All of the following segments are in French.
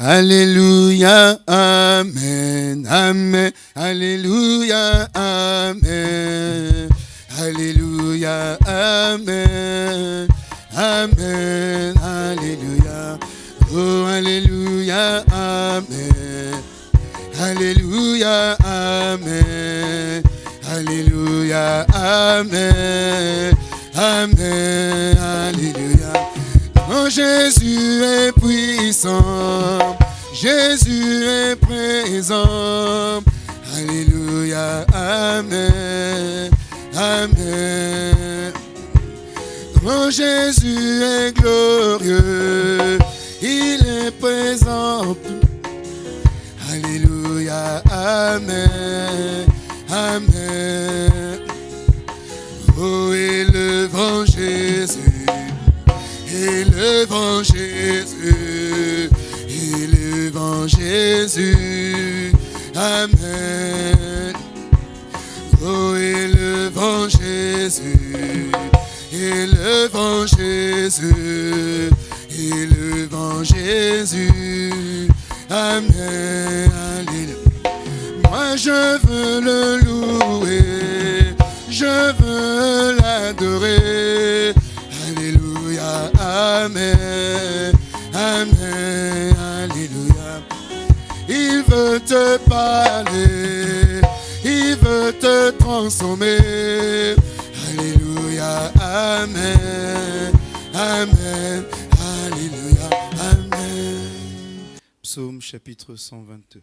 Alléluia, Amen, Amen, Alléluia, Amen, Alléluia, Amen, Amen, Alléluia, oh Alléluia, Amen, Alléluia, Amen, Alléluia, Amen, Amen, Alléluia. Jésus est puissant, Jésus est présent. Alléluia, Amen, Amen. Oh Jésus est glorieux, il est présent. Alléluia, Amen, Amen. Élevons Jésus, élevons Jésus, Amen. Oh, élevons Jésus, élevons Jésus, élevons Jésus, Amen. Alléluia. Moi je veux le louer, je veux l'adorer. Amen, Amen, Alléluia. Il veut te parler, il veut te transformer. Alléluia, Amen, Amen, Alléluia, Amen. Psaume chapitre 122.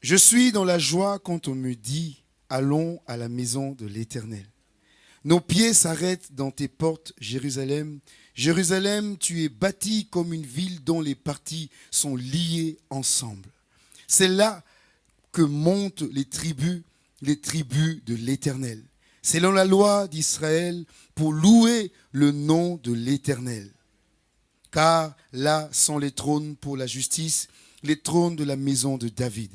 Je suis dans la joie quand on me dit, allons à la maison de l'Éternel. Nos pieds s'arrêtent dans tes portes, Jérusalem. Jérusalem, tu es bâtie comme une ville dont les parties sont liées ensemble. C'est là que montent les tribus, les tribus de l'Éternel. Selon la loi d'Israël, pour louer le nom de l'Éternel. Car là sont les trônes pour la justice, les trônes de la maison de David.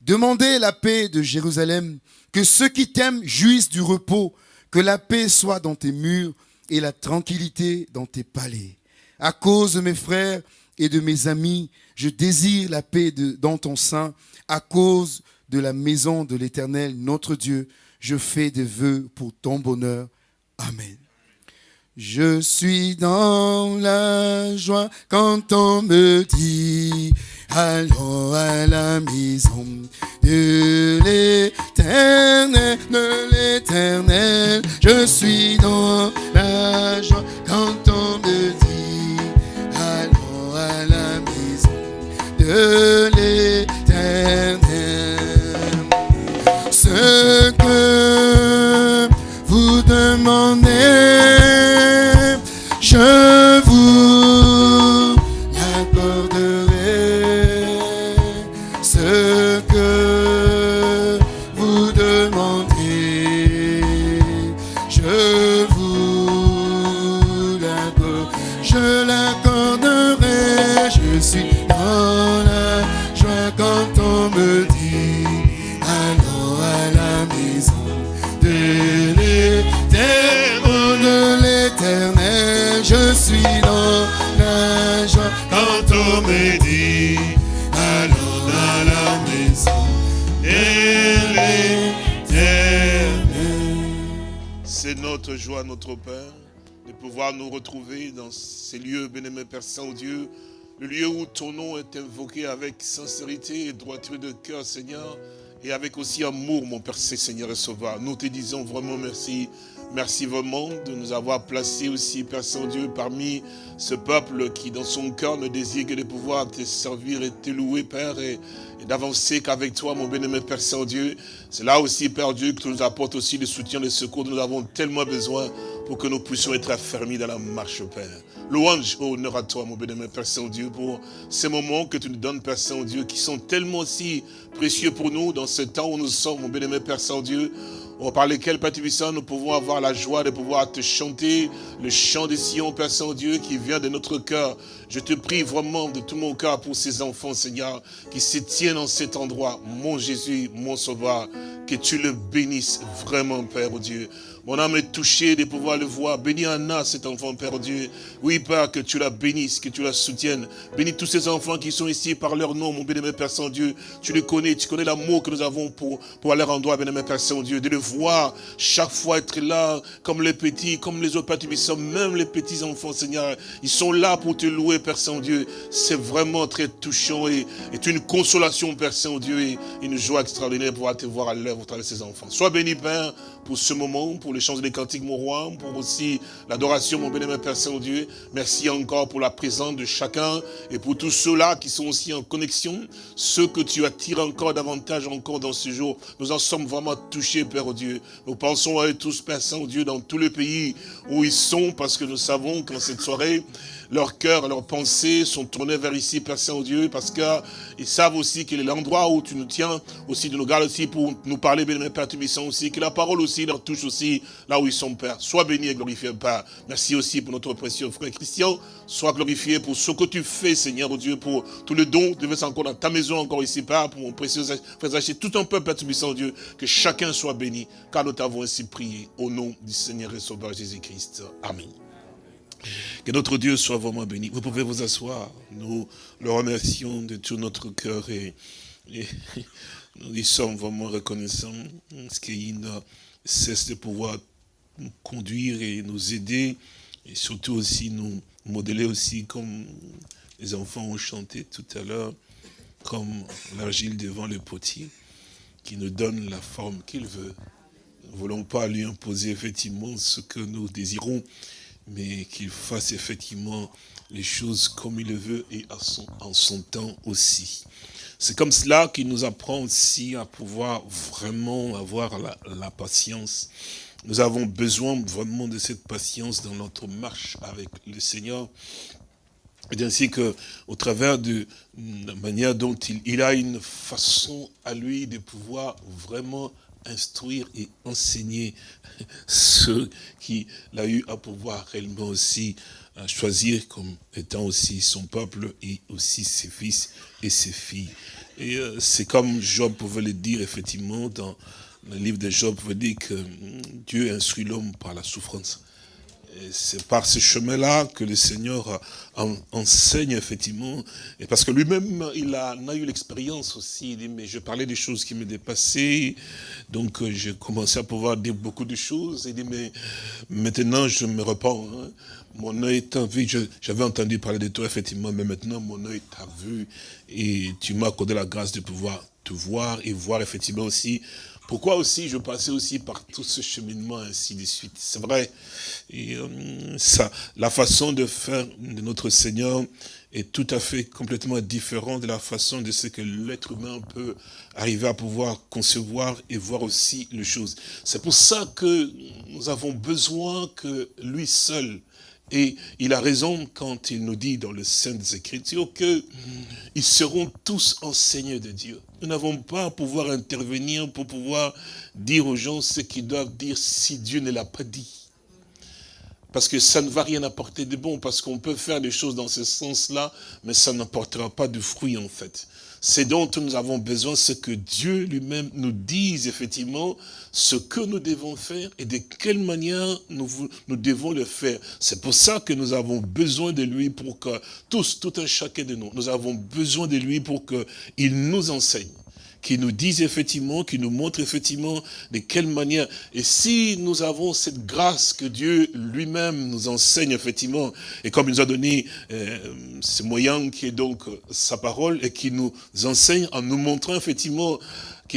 Demandez la paix de Jérusalem, que ceux qui t'aiment jouissent du repos, que la paix soit dans tes murs et la tranquillité dans tes palais. À cause de mes frères et de mes amis, je désire la paix dans ton sein. À cause de la maison de l'Éternel, notre Dieu, je fais des vœux pour ton bonheur. Amen. Je suis dans la joie quand on me dit Allons à la maison de l'éternel, de l'éternel. Je suis dans la joie quand on me dit Allons à la maison de l'éternel ce que vous demandez, je C'est notre joie, notre Père, de pouvoir nous retrouver dans ces lieux, bénémoine Père Saint-Dieu, le lieu où ton nom est invoqué avec sincérité et droiture de cœur, Seigneur, et avec aussi amour, mon Père Seigneur et Sauveur. Nous te disons vraiment merci. Merci vraiment de nous avoir placés aussi, Père Saint-Dieu, parmi ce peuple qui, dans son cœur, ne désire que de pouvoir te servir et te louer, Père, et, d'avancer qu'avec toi, mon bien-aimé Père Saint-Dieu. C'est là aussi, Père Dieu, que tu nous apportes aussi le soutien, le secours dont nous avons tellement besoin pour que nous puissions être affermis dans la marche, Père. Louange, honneur à toi, mon bien-aimé Père Saint-Dieu, pour ces moments que tu nous donnes, Père Saint-Dieu, qui sont tellement aussi précieux pour nous dans ce temps où nous sommes, mon bien-aimé Père Saint-Dieu. Oh, par lesquels, Père Tubissant, nous pouvons avoir la joie de pouvoir te chanter le chant de Sion, Père Saint-Dieu, qui vient de notre cœur. Je te prie vraiment de tout mon cœur pour ces enfants, Seigneur, qui se tiennent en cet endroit. Mon Jésus, mon Sauveur, que tu le bénisses vraiment, Père oh Dieu. Mon âme est touchée de pouvoir le voir. Bénis Anna, cet enfant, Père Dieu. Oui, Père, que tu la bénisses, que tu la soutiennes. Bénis tous ces enfants qui sont ici par leur nom, mon bénémoine Père Saint-Dieu. Tu les connais, tu connais l'amour que nous avons pour, pour aller rendre, bénémoine Père Saint-Dieu. De le voir chaque fois être là, comme les petits, comme les autres Père sont même les petits enfants, Seigneur. Ils sont là pour te louer, Père Saint-Dieu. C'est vraiment très touchant et, est une consolation, Père Saint-Dieu, et une joie extraordinaire pouvoir te voir à l'œuvre au travers de ces enfants. Sois béni, Père, pour ce moment, pour l'échange des cantiques, mon roi, pour aussi l'adoration, mon bénémoine Père Saint-Dieu. Merci encore pour la présence de chacun et pour tous ceux-là qui sont aussi en connexion, ceux que tu attires encore davantage encore dans ce jour. Nous en sommes vraiment touchés, Père Dieu. Nous pensons à eux tous, Père Saint-Dieu, dans tous les pays où ils sont, parce que nous savons qu'en cette soirée, leur cœur, leurs pensées sont tournés vers ici, Père Saint-Dieu, parce qu'ils savent aussi qu'il est l'endroit où tu nous tiens, aussi de nous garder aussi pour nous parler, béni Père Tubissant aussi, que la parole aussi leur touche aussi là où ils sont, Père. Sois béni et glorifié, Père. Merci aussi pour notre précieux frère Christian. Sois glorifié pour ce que tu fais, Seigneur Dieu, pour tout le don. Tu encore dans ta maison, encore ici, Père, pour mon précieux frère Zaché, tout un peuple, Père Tubissant, Dieu, que chacun soit béni, car nous t'avons ainsi prié au nom du Seigneur et Sauveur Jésus-Christ. Amen. Que notre Dieu soit vraiment béni. Vous pouvez vous asseoir. Nous le remercions de tout notre cœur et, nous y sommes vraiment reconnaissants ce qu'il cesse de pouvoir nous conduire et nous aider et surtout aussi nous modeler aussi comme les enfants ont chanté tout à l'heure, comme l'argile devant le potier, qui nous donne la forme qu'il veut. Nous ne voulons pas lui imposer effectivement ce que nous désirons, mais qu'il fasse effectivement les choses comme il le veut et à son, en son temps aussi. C'est comme cela qu'il nous apprend aussi à pouvoir vraiment avoir la, patience. Nous avons besoin vraiment de cette patience dans notre marche avec le Seigneur. Et ainsi que, au travers de la manière dont il, il a une façon à lui de pouvoir vraiment instruire et enseigner ceux qui l'a eu à pouvoir réellement aussi euh, choisir comme étant aussi son peuple et aussi ses fils et ses filles. Et euh, c'est comme Job pouvait le dire effectivement dans le livre de Job, pouvait dire que hum, Dieu instruit l'homme par la souffrance. C'est par ce chemin-là que le Seigneur enseigne effectivement. Et parce que lui-même, il a, a, eu l'expérience aussi. Il dit, mais je parlais des choses qui me dépassaient. Donc euh, j'ai commencé à pouvoir dire beaucoup de choses. Il dit, mais maintenant je me repens. Hein. Mon œil t'a vu. J'avais entendu parler de toi, effectivement, mais maintenant mon œil t'a vu. Et tu m'as accordé la grâce de pouvoir te voir et voir effectivement aussi pourquoi aussi je passais aussi par tout ce cheminement ainsi de suite? C'est vrai, et, euh, ça, la façon de faire de notre Seigneur est tout à fait complètement différente de la façon de ce que l'être humain peut arriver à pouvoir concevoir et voir aussi les choses. C'est pour ça que nous avons besoin que lui seul et il a raison quand il nous dit dans les Saintes Écritures qu'ils seront tous enseignés de Dieu. Nous n'avons pas à pouvoir intervenir pour pouvoir dire aux gens ce qu'ils doivent dire si Dieu ne l'a pas dit. Parce que ça ne va rien apporter de bon, parce qu'on peut faire des choses dans ce sens-là, mais ça n'apportera pas de fruits en fait. C'est dont nous avons besoin, ce que Dieu lui-même nous dise effectivement ce que nous devons faire et de quelle manière nous, nous devons le faire. C'est pour ça que nous avons besoin de lui pour que, tous, tout un chacun de nous, nous avons besoin de lui pour qu'il nous enseigne qui nous disent effectivement, qui nous montrent effectivement de quelle manière. Et si nous avons cette grâce que Dieu lui-même nous enseigne effectivement, et comme il nous a donné euh, ce moyen qui est donc sa parole, et qui nous enseigne en nous montrant effectivement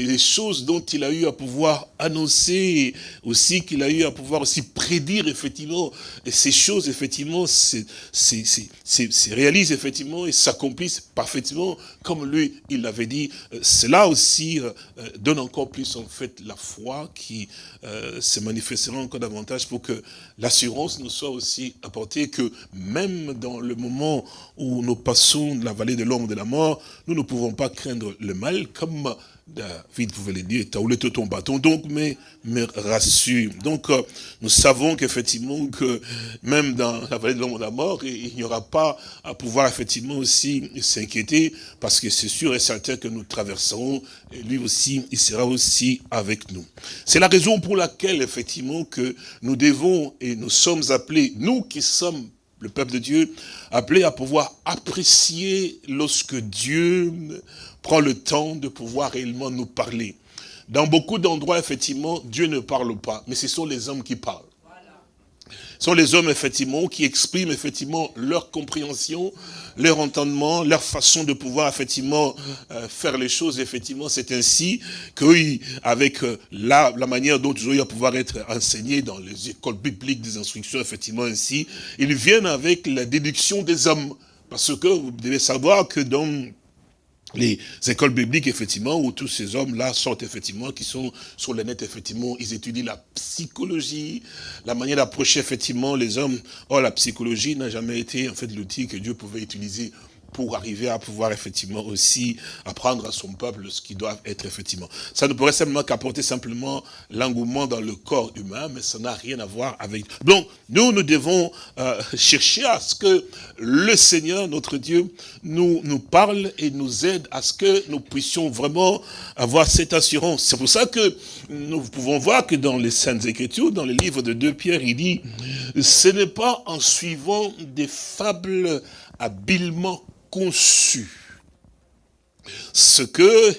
les choses dont il a eu à pouvoir annoncer, aussi qu'il a eu à pouvoir aussi prédire effectivement, ces choses effectivement se réalisent effectivement et s'accomplissent parfaitement comme lui il l'avait dit. Euh, cela aussi euh, euh, donne encore plus en fait la foi qui se manifestera encore davantage pour que l'assurance nous soit aussi apportée que même dans le moment où nous passons la vallée de l'ombre de la mort, nous ne pouvons pas craindre le mal comme David pouvait le dire, t'as roulé ton bâton, donc mais, mais rassure. Donc euh, nous savons qu'effectivement que même dans la vallée de l'homme de la mort, il n'y aura pas à pouvoir effectivement aussi s'inquiéter parce que c'est sûr et certain que nous traverserons et lui aussi, il sera aussi avec nous. C'est la raison pour laquelle effectivement que nous devons et nous sommes appelés, nous qui sommes le peuple de Dieu, appelé à pouvoir apprécier lorsque Dieu prend le temps de pouvoir réellement nous parler. Dans beaucoup d'endroits, effectivement, Dieu ne parle pas, mais ce sont les hommes qui parlent. Sont les hommes, effectivement, qui expriment, effectivement, leur compréhension, leur entendement, leur façon de pouvoir, effectivement, euh, faire les choses, effectivement. C'est ainsi que, avec euh, la, manière dont ils ont pouvoir être enseignés dans les écoles bibliques des instructions, effectivement, ainsi, ils viennent avec la déduction des hommes. Parce que vous devez savoir que dans les écoles bibliques, effectivement, où tous ces hommes-là sortent, effectivement, qui sont sur le net, effectivement, ils étudient la psychologie, la manière d'approcher, effectivement, les hommes. Or, la psychologie n'a jamais été, en fait, l'outil que Dieu pouvait utiliser pour arriver à pouvoir effectivement aussi apprendre à son peuple ce qui doit être effectivement. Ça ne pourrait simplement qu'apporter simplement l'engouement dans le corps humain, mais ça n'a rien à voir avec... Donc, nous, nous devons euh, chercher à ce que le Seigneur, notre Dieu, nous, nous parle et nous aide à ce que nous puissions vraiment avoir cette assurance. C'est pour ça que nous pouvons voir que dans les Saintes Écritures, dans les livres de 2 Pierre, il dit, ce n'est pas en suivant des fables habilement conçu. Ce que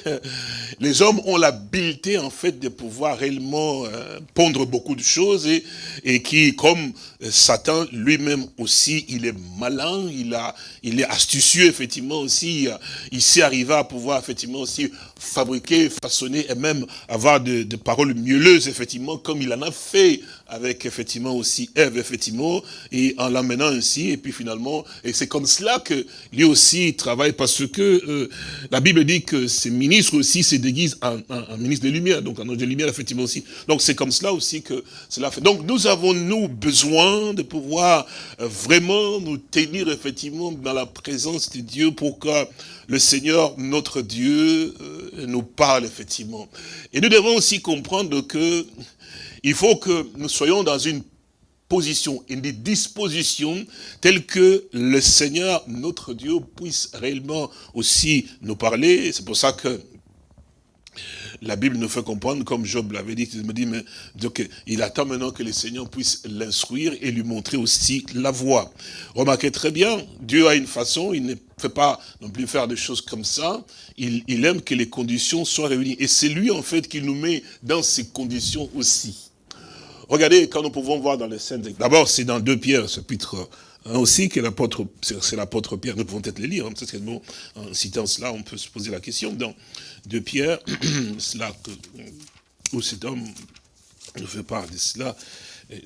les hommes ont l'habileté en fait de pouvoir réellement euh, pondre beaucoup de choses et, et qui, comme euh, Satan lui-même aussi, il est malin, il, a, il est astucieux effectivement aussi, il sait arriver à pouvoir effectivement aussi fabriquer, façonner et même avoir de paroles mielleuses effectivement comme il en a fait avec effectivement aussi Ève, effectivement, et en l'amenant ainsi, et puis finalement, et c'est comme cela que lui aussi travaille, parce que euh, la Bible dit que ces ministres aussi se déguisent en, ministre de lumière, donc en ange de lumière, effectivement aussi. Donc c'est comme cela aussi que cela fait. Donc nous avons, nous, besoin de pouvoir euh, vraiment nous tenir, effectivement, dans la présence de Dieu pour que le Seigneur, notre Dieu, euh, nous parle, effectivement. Et nous devons aussi comprendre que il faut que nous soyons dans une position, une disposition telle que le Seigneur, notre Dieu, puisse réellement aussi nous parler. C'est pour ça que la Bible nous fait comprendre, comme Job l'avait dit, il me dit, mais donc, il attend maintenant que le Seigneur puisse l'instruire et lui montrer aussi la voie. Remarquez très bien, Dieu a une façon, il ne fait pas non plus faire des choses comme ça, il, il aime que les conditions soient réunies. Et c'est lui, en fait, qui nous met dans ces conditions aussi. Regardez, quand nous pouvons voir dans les scènes, d'abord c'est dans 2 Pierre, chapitre 1 aussi, que l'apôtre, c'est l'apôtre Pierre, nous pouvons peut-être les lire, hein, en citant cela, on peut se poser la question, dans 2 Pierre, cela que, où cet homme nous fait part de cela,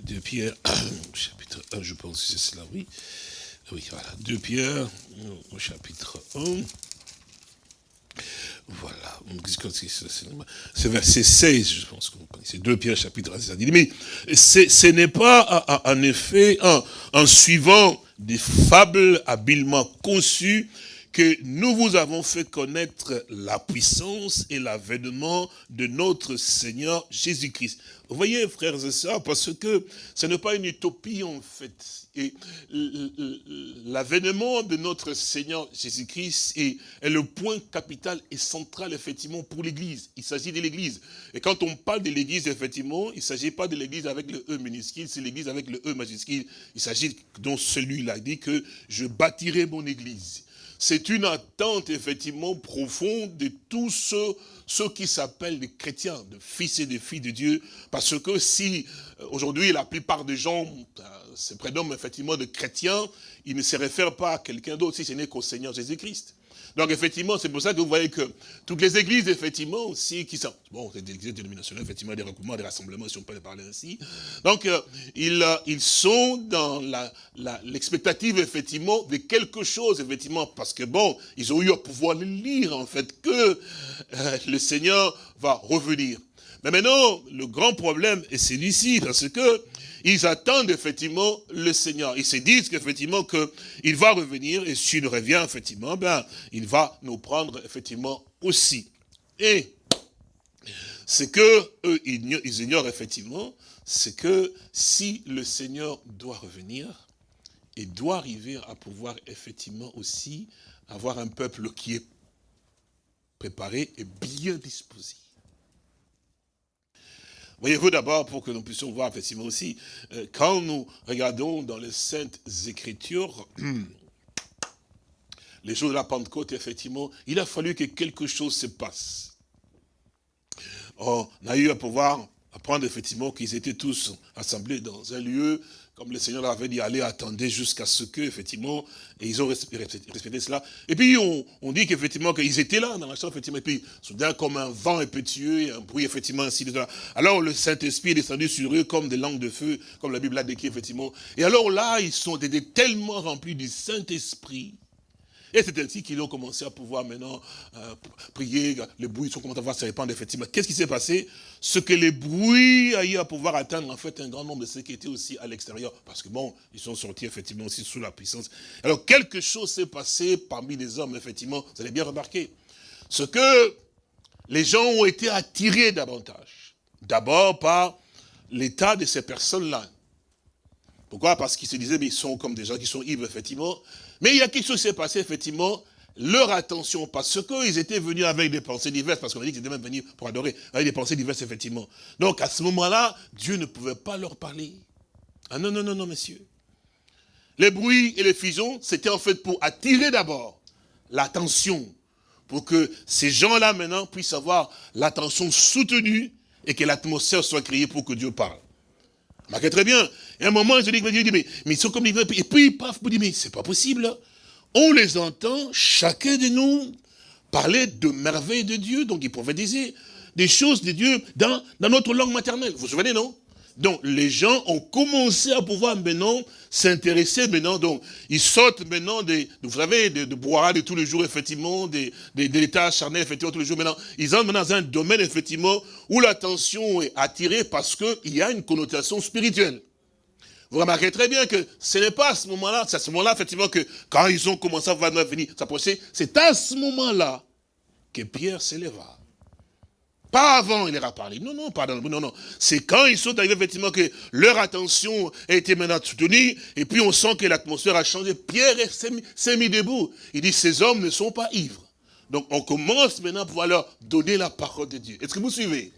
2 Pierre, chapitre 1, je pense que c'est cela, oui, oui, voilà, 2 Pierre, au chapitre 1, voilà. C'est verset 16, je pense que vous connaissez. 2 Pierre chapitre 16. dit, mais ce n'est pas en effet en suivant des fables habilement conçues que nous vous avons fait connaître la puissance et l'avènement de notre Seigneur Jésus-Christ. Vous voyez, frères et sœurs, parce que ce n'est pas une utopie en fait. Et l'avènement de notre Seigneur Jésus-Christ est, est, le point capital et central, effectivement, pour l'Église. Il s'agit de l'Église. Et quand on parle de l'Église, effectivement, il ne s'agit pas de l'Église avec le E minuscule, c'est l'Église avec le E majuscule. Il s'agit dont celui-là dit que je bâtirai mon Église c'est une attente effectivement profonde de tous ceux, qui s'appellent les chrétiens, de fils et de filles de Dieu, parce que si euh, aujourd'hui la plupart des gens euh, se prénomment effectivement de chrétiens, ils ne se réfèrent pas à quelqu'un d'autre si ce n'est qu'au Seigneur Jésus-Christ. Donc effectivement, c'est pour ça que vous voyez que toutes les églises, effectivement, aussi, qui sont, bon, c'est des églises dénominationnelles, effectivement, des regroupements, des rassemblements, si on peut les parler ainsi. Donc, euh, ils, euh, ils sont dans l'expectative, effectivement, de quelque chose, effectivement, parce que bon, ils ont eu à pouvoir lire, en fait, que euh, le Seigneur va revenir. Mais maintenant, le grand problème est celui-ci, parce que ils attendent effectivement le Seigneur. Ils se disent qu'effectivement qu'il va revenir et s'il revient effectivement, ben, il va nous prendre effectivement aussi. Et ce que eux, ils ignorent effectivement, c'est que si le Seigneur doit revenir, il doit arriver à pouvoir effectivement aussi avoir un peuple qui est préparé et bien disposé. Voyez-vous d'abord, pour que nous puissions voir effectivement aussi, euh, quand nous regardons dans les Saintes Écritures, les jours de la Pentecôte, effectivement, il a fallu que quelque chose se passe. On a eu à pouvoir apprendre effectivement qu'ils étaient tous assemblés dans un lieu, comme le Seigneur avait dit, allez, attendez jusqu'à ce que, effectivement, et ils ont respecté, cela. Et puis, on, dit qu'effectivement, qu'ils étaient là, dans la chambre, effectivement, et puis, soudain, comme un vent impétueux, un bruit, effectivement, ainsi de Alors, le Saint-Esprit est descendu sur eux comme des langues de feu, comme la Bible l'a décrit, effectivement. Et alors là, ils sont tellement remplis du Saint-Esprit, et c'est ainsi qu'ils ont commencé à pouvoir maintenant euh, prier, les bruits sont commencé à voir se répandre effectivement. Qu'est-ce qui s'est passé? Ce que les bruits a eu à pouvoir atteindre en fait un grand nombre de ceux qui étaient aussi à l'extérieur. Parce que bon, ils sont sortis effectivement aussi sous la puissance. Alors quelque chose s'est passé parmi les hommes effectivement, vous allez bien remarquer. Ce que les gens ont été attirés davantage. D'abord par l'état de ces personnes-là. Pourquoi? Parce qu'ils se disaient, mais ils sont comme des gens qui sont ivres, effectivement. Mais il y a quelque chose qui s'est passé, effectivement, leur attention, parce qu'ils étaient venus avec des pensées diverses, parce qu'on a dit qu'ils étaient même venus pour adorer, avec des pensées diverses, effectivement. Donc, à ce moment-là, Dieu ne pouvait pas leur parler. Ah non, non, non, non, messieurs. Les bruits et les fusions, c'était en fait pour attirer d'abord l'attention, pour que ces gens-là, maintenant, puissent avoir l'attention soutenue et que l'atmosphère soit créée pour que Dieu parle. Marquez très bien. Et à un moment, je dis, mais, mais ils sont comme des Et puis, paf, vous dit, mais c'est pas possible. On les entend, chacun de nous, parler de merveilles de Dieu. Donc, ils prophétisaient des choses de Dieu dans, dans notre langue maternelle. Vous vous souvenez, non? Donc, les gens ont commencé à pouvoir maintenant s'intéresser maintenant. Donc, ils sortent maintenant des, vous savez, de, de boire de tous les jours, effectivement, des, des, de l'état effectivement, tous les jours. Maintenant, ils entrent dans un domaine, effectivement, où l'attention est attirée parce qu'il y a une connotation spirituelle. Vous remarquez très bien que ce n'est pas à ce moment-là, c'est à ce moment-là, effectivement, que quand ils ont commencé à venir s'approcher, c'est à ce moment-là que Pierre s'éleva. Pas avant, il leur a parlé. Non, non, pardon, non, non. C'est quand ils sont arrivés, effectivement, que leur attention a été maintenant soutenue, et puis on sent que l'atmosphère a changé. Pierre s'est mis debout. Il dit, ces hommes ne sont pas ivres. Donc on commence maintenant à pouvoir leur donner la parole de Dieu. Est-ce que vous suivez?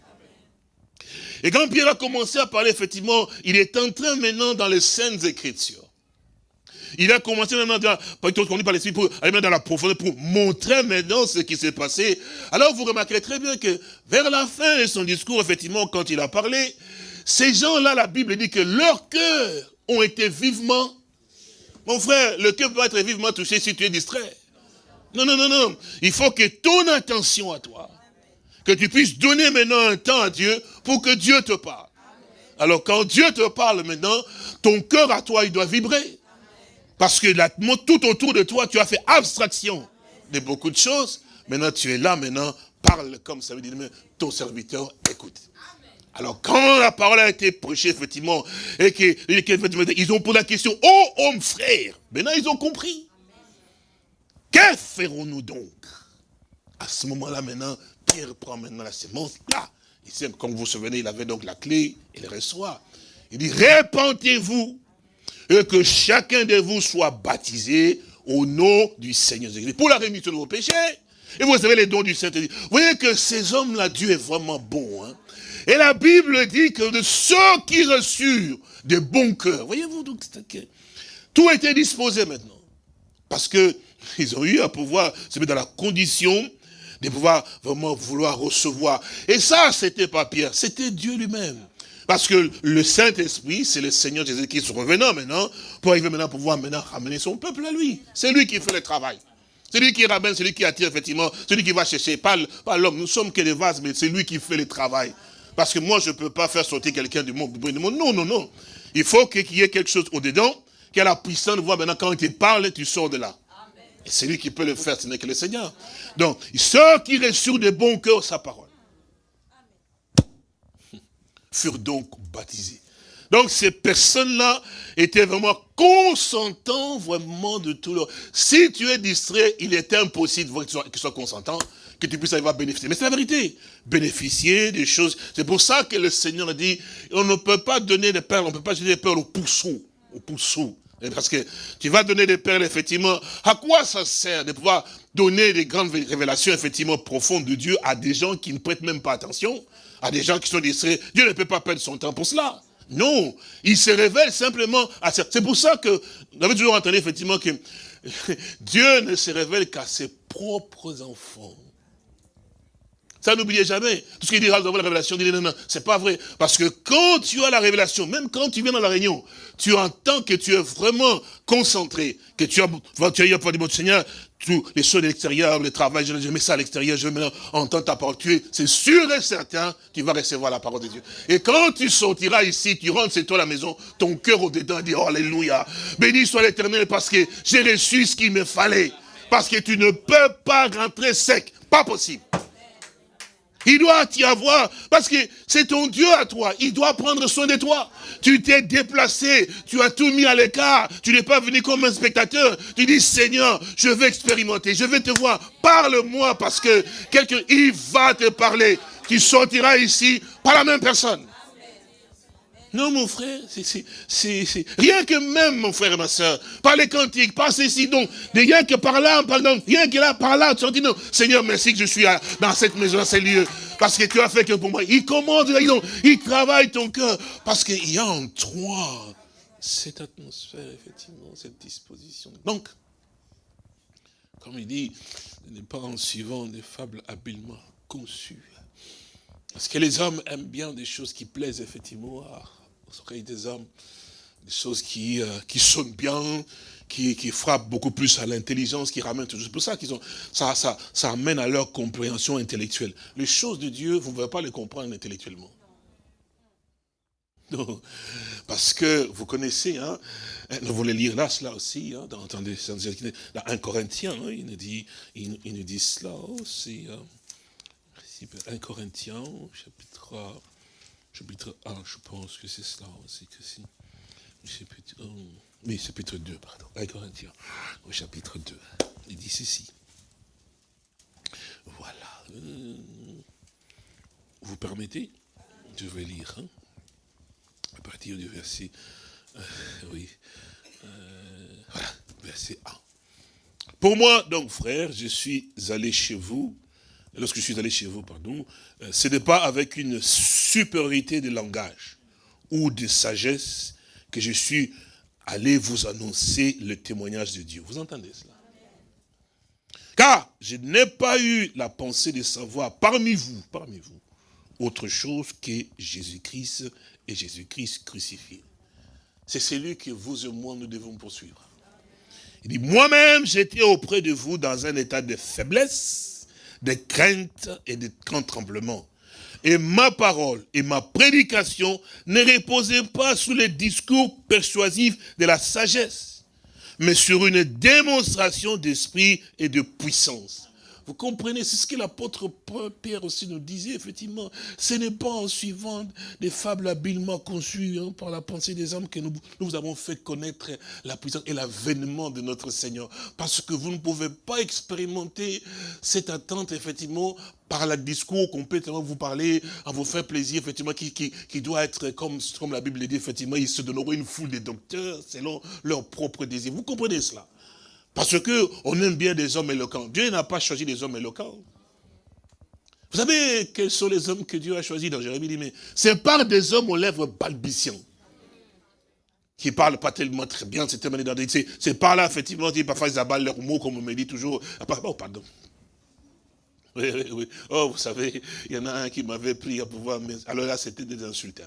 Et quand Pierre a commencé à parler, effectivement, il est en train maintenant dans les scènes écritures il a commencé maintenant, conduit par l'Esprit, pour aller dans la profondeur, pour montrer maintenant ce qui s'est passé. Alors vous remarquerez très bien que vers la fin de son discours, effectivement, quand il a parlé, ces gens-là, la Bible dit que leurs cœurs ont été vivement... Mon frère, le cœur peut être vivement touché si tu es distrait. Non, non, non, non. Il faut que ton attention à toi, que tu puisses donner maintenant un temps à Dieu pour que Dieu te parle. Alors quand Dieu te parle maintenant, ton cœur à toi, il doit vibrer. Parce que tout autour de toi, tu as fait abstraction de beaucoup de choses. Maintenant, tu es là, maintenant, parle comme ça veut dire, ton serviteur écoute. Alors, quand la parole a été prêchée, effectivement, et qu'ils ont posé la question, oh, homme frère, maintenant ils ont compris. Que ferons-nous donc? À ce moment-là, maintenant, Pierre prend maintenant la sémence, là. comme vous vous souvenez, il avait donc la clé, il reçoit. Il dit, répentez-vous et que chacun de vous soit baptisé au nom du Seigneur Jésus pour la rémission de vos péchés. Et vous savez les dons du Saint-Esprit. Vous voyez que ces hommes-là, Dieu est vraiment bon. Hein. Et la Bible dit que de ceux qui reçurent de bons cœurs, voyez-vous, donc tout était disposé maintenant. Parce que ils ont eu à pouvoir se mettre dans la condition de pouvoir vraiment vouloir recevoir. Et ça, c'était pas Pierre, c'était Dieu lui-même. Parce que le Saint-Esprit, c'est le Seigneur Jésus qui est revenant maintenant, pour arriver maintenant pour pouvoir maintenant ramener son peuple à lui. C'est lui qui fait le travail. C'est lui qui ramène, c'est lui qui attire effectivement, c'est lui qui va chercher, pas, l'homme. Nous sommes que des vases, mais c'est lui qui fait le travail. Parce que moi, je ne peux pas faire sortir quelqu'un du monde. Non, non, non. Il faut qu'il y ait quelque chose au-dedans, qui a la puissance de voir maintenant quand il te parle, tu sors de là. Et c'est lui qui peut le faire, ce n'est que le Seigneur. Donc, ceux qui reçurent de bon cœur sa parole furent donc baptisés. Donc ces personnes-là étaient vraiment consentants vraiment de tout leur... Si tu es distrait, il est impossible qu'ils soient, consentants, que tu puisses arriver à bénéficier. Mais c'est la vérité. Bénéficier des choses. C'est pour ça que le Seigneur dit, on ne peut pas donner des perles, on ne peut pas donner des perles aux poussous. Aux poussous. Parce que tu vas donner des perles, effectivement. À quoi ça sert de pouvoir donner des grandes révélations, effectivement, profondes de Dieu à des gens qui ne prêtent même pas attention, à des gens qui sont distraits Dieu ne peut pas perdre son temps pour cela. Non, il se révèle simplement à C'est pour ça que, vous avez toujours entendu, effectivement, que Dieu ne se révèle qu'à ses propres enfants. Ça, n'oubliez jamais. Tout ce qu'il dira dans la révélation, dit non, non, c'est pas vrai. Parce que quand tu as la révélation, même quand tu viens dans la réunion, tu entends que tu es vraiment concentré, que tu as, tu as pas du mot Seigneur, tous les choses de l'extérieur, le travail, je, mets ça à l'extérieur, je mets entendre ta parole. C'est sûr et certain, tu vas recevoir la parole de Dieu. Et quand tu sortiras ici, tu rentres chez toi la maison, ton cœur au-dedans dit, oh, Alléluia, béni soit l'éternel parce que j'ai reçu ce qu'il me fallait. Parce que tu ne peux pas rentrer sec. Pas possible. Il doit t'y avoir, parce que c'est ton Dieu à toi. Il doit prendre soin de toi. Tu t'es déplacé, tu as tout mis à l'écart. Tu n'es pas venu comme un spectateur. Tu dis, Seigneur, je veux expérimenter, je veux te voir. Parle-moi, parce que quelqu'un, il va te parler. Tu sortiras ici par la même personne. Non, mon frère, c'est rien que même, mon frère et ma soeur, par les cantiques, par ceci, donc, rien que par là, pardon, rien que là, par là, tu dis non, Seigneur, merci que je suis dans cette maison, dans ces lieux, parce que tu as fait que pour moi. Il commande, il travaille ton cœur, parce qu'il y a en toi cette atmosphère, effectivement, cette disposition. Donc, comme il dit, n'est pas en suivant des fables habilement conçues. Parce que les hommes aiment bien des choses qui plaisent effectivement à, oreilles des hommes, des choses qui, euh, qui sonnent bien, qui, qui frappent beaucoup plus à l'intelligence, qui ramènent toujours. C'est pour ça qu'ils ont, ça, ça, ça amène à leur compréhension intellectuelle. Les choses de Dieu, vous ne pouvez pas les comprendre intellectuellement. Non. Parce que vous connaissez, hein, vous voulez lire là cela aussi, hein, dans, dans, dans 1 Corinthiens, hein, il, nous dit, il, nous dit cela aussi. Hein, 1 Corinthiens, chapitre chapitre 1, je pense que c'est cela aussi que si. Chapitre, oui, chapitre 2, pardon. 1 Corinthiens, au chapitre 2. Il dit ceci. Voilà. Euh, vous permettez? Je vais lire. Hein, à partir du verset. Euh, oui. Euh, voilà, verset 1. Pour moi, donc, frère, je suis allé chez vous lorsque je suis allé chez vous, pardon, euh, ce n'est pas avec une supériorité de langage ou de sagesse que je suis allé vous annoncer le témoignage de Dieu. Vous entendez cela? Car je n'ai pas eu la pensée de savoir parmi vous, parmi vous, autre chose que Jésus-Christ et Jésus-Christ crucifié. C'est celui que vous et moi nous devons poursuivre. Il dit, moi-même j'étais auprès de vous dans un état de faiblesse, de crainte et de grand tremblement. Et ma parole et ma prédication ne reposaient pas sur les discours persuasifs de la sagesse, mais sur une démonstration d'esprit et de puissance vous comprenez, c'est ce que l'apôtre Pierre aussi nous disait, effectivement. Ce n'est pas en suivant des fables habilement conçues hein, par la pensée des hommes que nous, nous avons fait connaître la puissance et l'avènement de notre Seigneur. Parce que vous ne pouvez pas expérimenter cette attente, effectivement, par le discours qu'on peut vous parler, à vous faire plaisir, effectivement, qui, qui, qui doit être, comme, comme la Bible dit, effectivement, ils se donneront une foule de docteurs selon leurs propres désirs. Vous comprenez cela? Parce qu'on aime bien des hommes éloquents. Dieu n'a pas choisi des hommes éloquents. Vous savez quels sont les hommes que Dieu a choisis dans Jérémie dit, mais c'est par des hommes aux lèvres balbutiants. Qui parlent pas tellement très bien, c'est C'est par là, effectivement, parfois ils abattent leurs mots, comme on me dit toujours. Oh, pardon. Oui, oui, oui. Oh, vous savez, il y en a un qui m'avait pris à pouvoir... Alors là, c'était des insultes.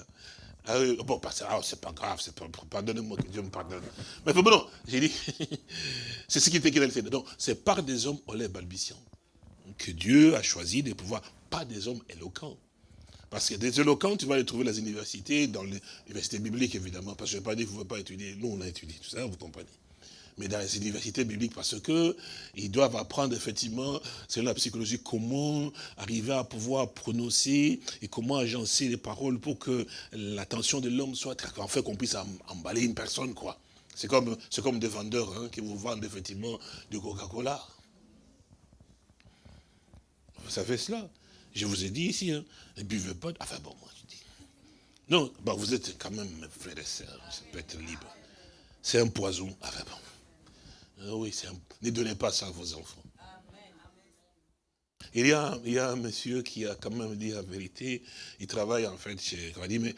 Ah bon, ah, c'est pas grave, c'est pas, pardonnez-moi que Dieu me pardonne. Mais bon, non, j'ai dit, c'est ce qui était qu'il fait. Donc, c'est par des hommes au lait balbutiants que Dieu a choisi de pouvoir, pas des hommes éloquents. Parce que des éloquents, tu vas les trouver dans les universités, dans les universités bibliques, évidemment, parce que je ne vais pas dire que vous ne pouvez pas étudier. Nous, on a étudié tout ça, vous comprenez. Mais dans les universités bibliques, parce que ils doivent apprendre effectivement, c'est la psychologie, comment arriver à pouvoir prononcer et comment agencer les paroles pour que l'attention de l'homme soit, en fait, qu'on puisse emballer une personne, quoi. C'est comme, comme des vendeurs hein, qui vous vendent effectivement du Coca-Cola. Vous savez cela Je vous ai dit ici, hein, ne buvez pas. Enfin bon, moi je dis. Non, bah, vous êtes quand même frères et sœurs, ça peut être libre. C'est un poison. Enfin bon. Ah oui, ne donnez pas ça à vos enfants. Il y, a, il un monsieur qui a quand même dit la vérité. Il travaille en fait chez. Il dit, mais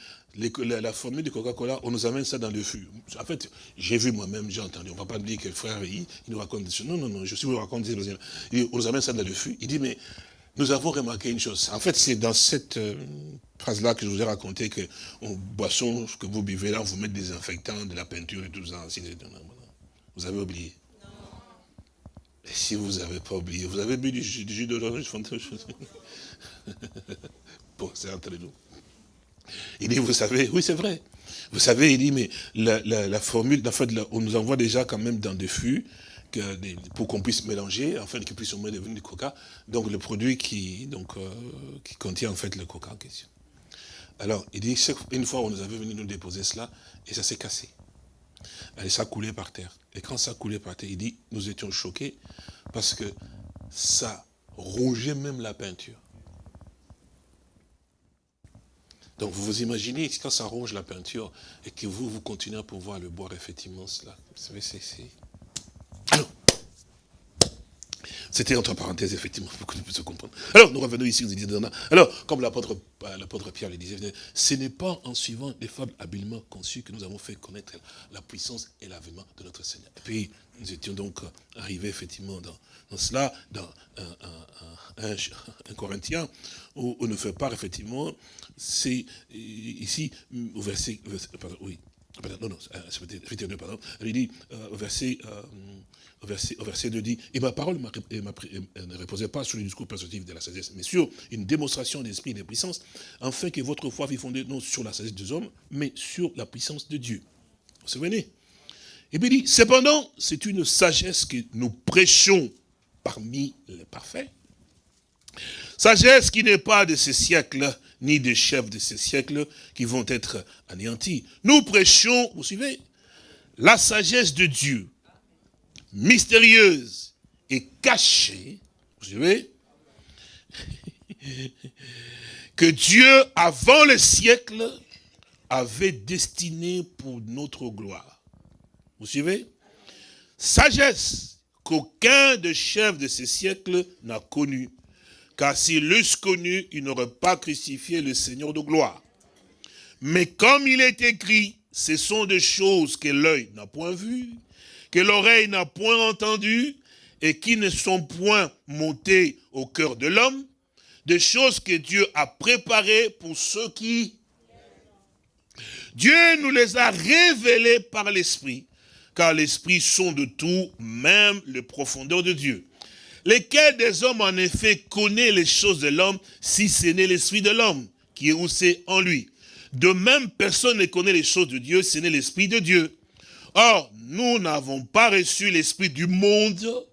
la, formule du Coca-Cola, on nous amène ça dans le fût. En fait, j'ai vu moi-même, j'ai entendu. On ne va pas dire que le frère, il, nous raconte. Non, non, non, je suis vous raconte. On nous amène ça dans le fût. Il dit, mais nous avons remarqué une chose. En fait, c'est dans cette euh, phrase-là que je vous ai raconté que on, boisson que vous buvez là, vous mettez des infectants, de la peinture et tout ça. Vous avez oublié. Et si vous n'avez pas oublié, vous avez bu du jus, d'orange, Bon, c'est entre nous. Il dit, vous savez, oui c'est vrai. Vous savez, il dit, mais la, formule, en fait, on nous envoie déjà quand même dans des fûts, pour qu'on puisse mélanger, afin qu'il puisse au moins devenir du coca. Donc le produit qui, donc, euh, qui contient en fait le coca en question. Alors, il dit, une fois on nous avait venu nous déposer cela, et ça s'est cassé. Et ça coulait par terre. Et quand ça coulait par terre, il dit, nous étions choqués parce que ça rongeait même la peinture. Donc vous vous imaginez, quand ça ronge la peinture et que vous, vous continuez à pouvoir le boire, effectivement, cela. Vous savez, c'est c'était entre parenthèses, effectivement, pour que nous puissions comprendre. Alors, nous revenons ici, nous disons, alors, comme l'apôtre euh, Pierre le disait, ce n'est pas en suivant des fables habilement conçues que nous avons fait connaître la puissance et l'avènement de notre Seigneur. Et puis, nous étions donc arrivés, effectivement, dans, cela, dans un, Corinthien, où on nous fait part, effectivement, c'est ici, au verset, pardon, oui, non, non, pardon, il dit, euh, au verset au verset, au verset 2 dit, et ma parole ne reposait pas sur le discours persuasif de la sagesse, mais sur une démonstration d'esprit et de puissance, afin que votre foi fût fondée non sur la sagesse des hommes, mais sur la puissance de Dieu. Vous vous souvenez? Et puis il dit, cependant, c'est une sagesse que nous prêchons parmi les parfaits. Sagesse qui n'est pas de ces siècles, ni des chefs de ces siècles qui vont être anéantis. Nous prêchons, vous suivez, la sagesse de Dieu, mystérieuse et cachée, vous savez, que Dieu, avant le siècle, avait destiné pour notre gloire. Vous suivez? Sagesse qu'aucun des chefs de ces siècles n'a connue. Car s'il l'eussent connu, il n'aurait pas crucifié le Seigneur de gloire. Mais comme il est écrit, ce sont des choses que l'œil n'a point vues, que l'oreille n'a point entendu et qui ne sont point montées au cœur de l'homme, des choses que Dieu a préparées pour ceux qui... Dieu nous les a révélées par l'Esprit, car l'Esprit sont de tout, même les profondeurs de Dieu. Lesquels des hommes, en effet, connaît les choses de l'homme, si ce n'est l'Esprit de l'homme, qui est c'est en lui? De même, personne ne connaît les choses de Dieu, ce n'est l'Esprit de Dieu. Or, nous n'avons pas reçu l'esprit du monde,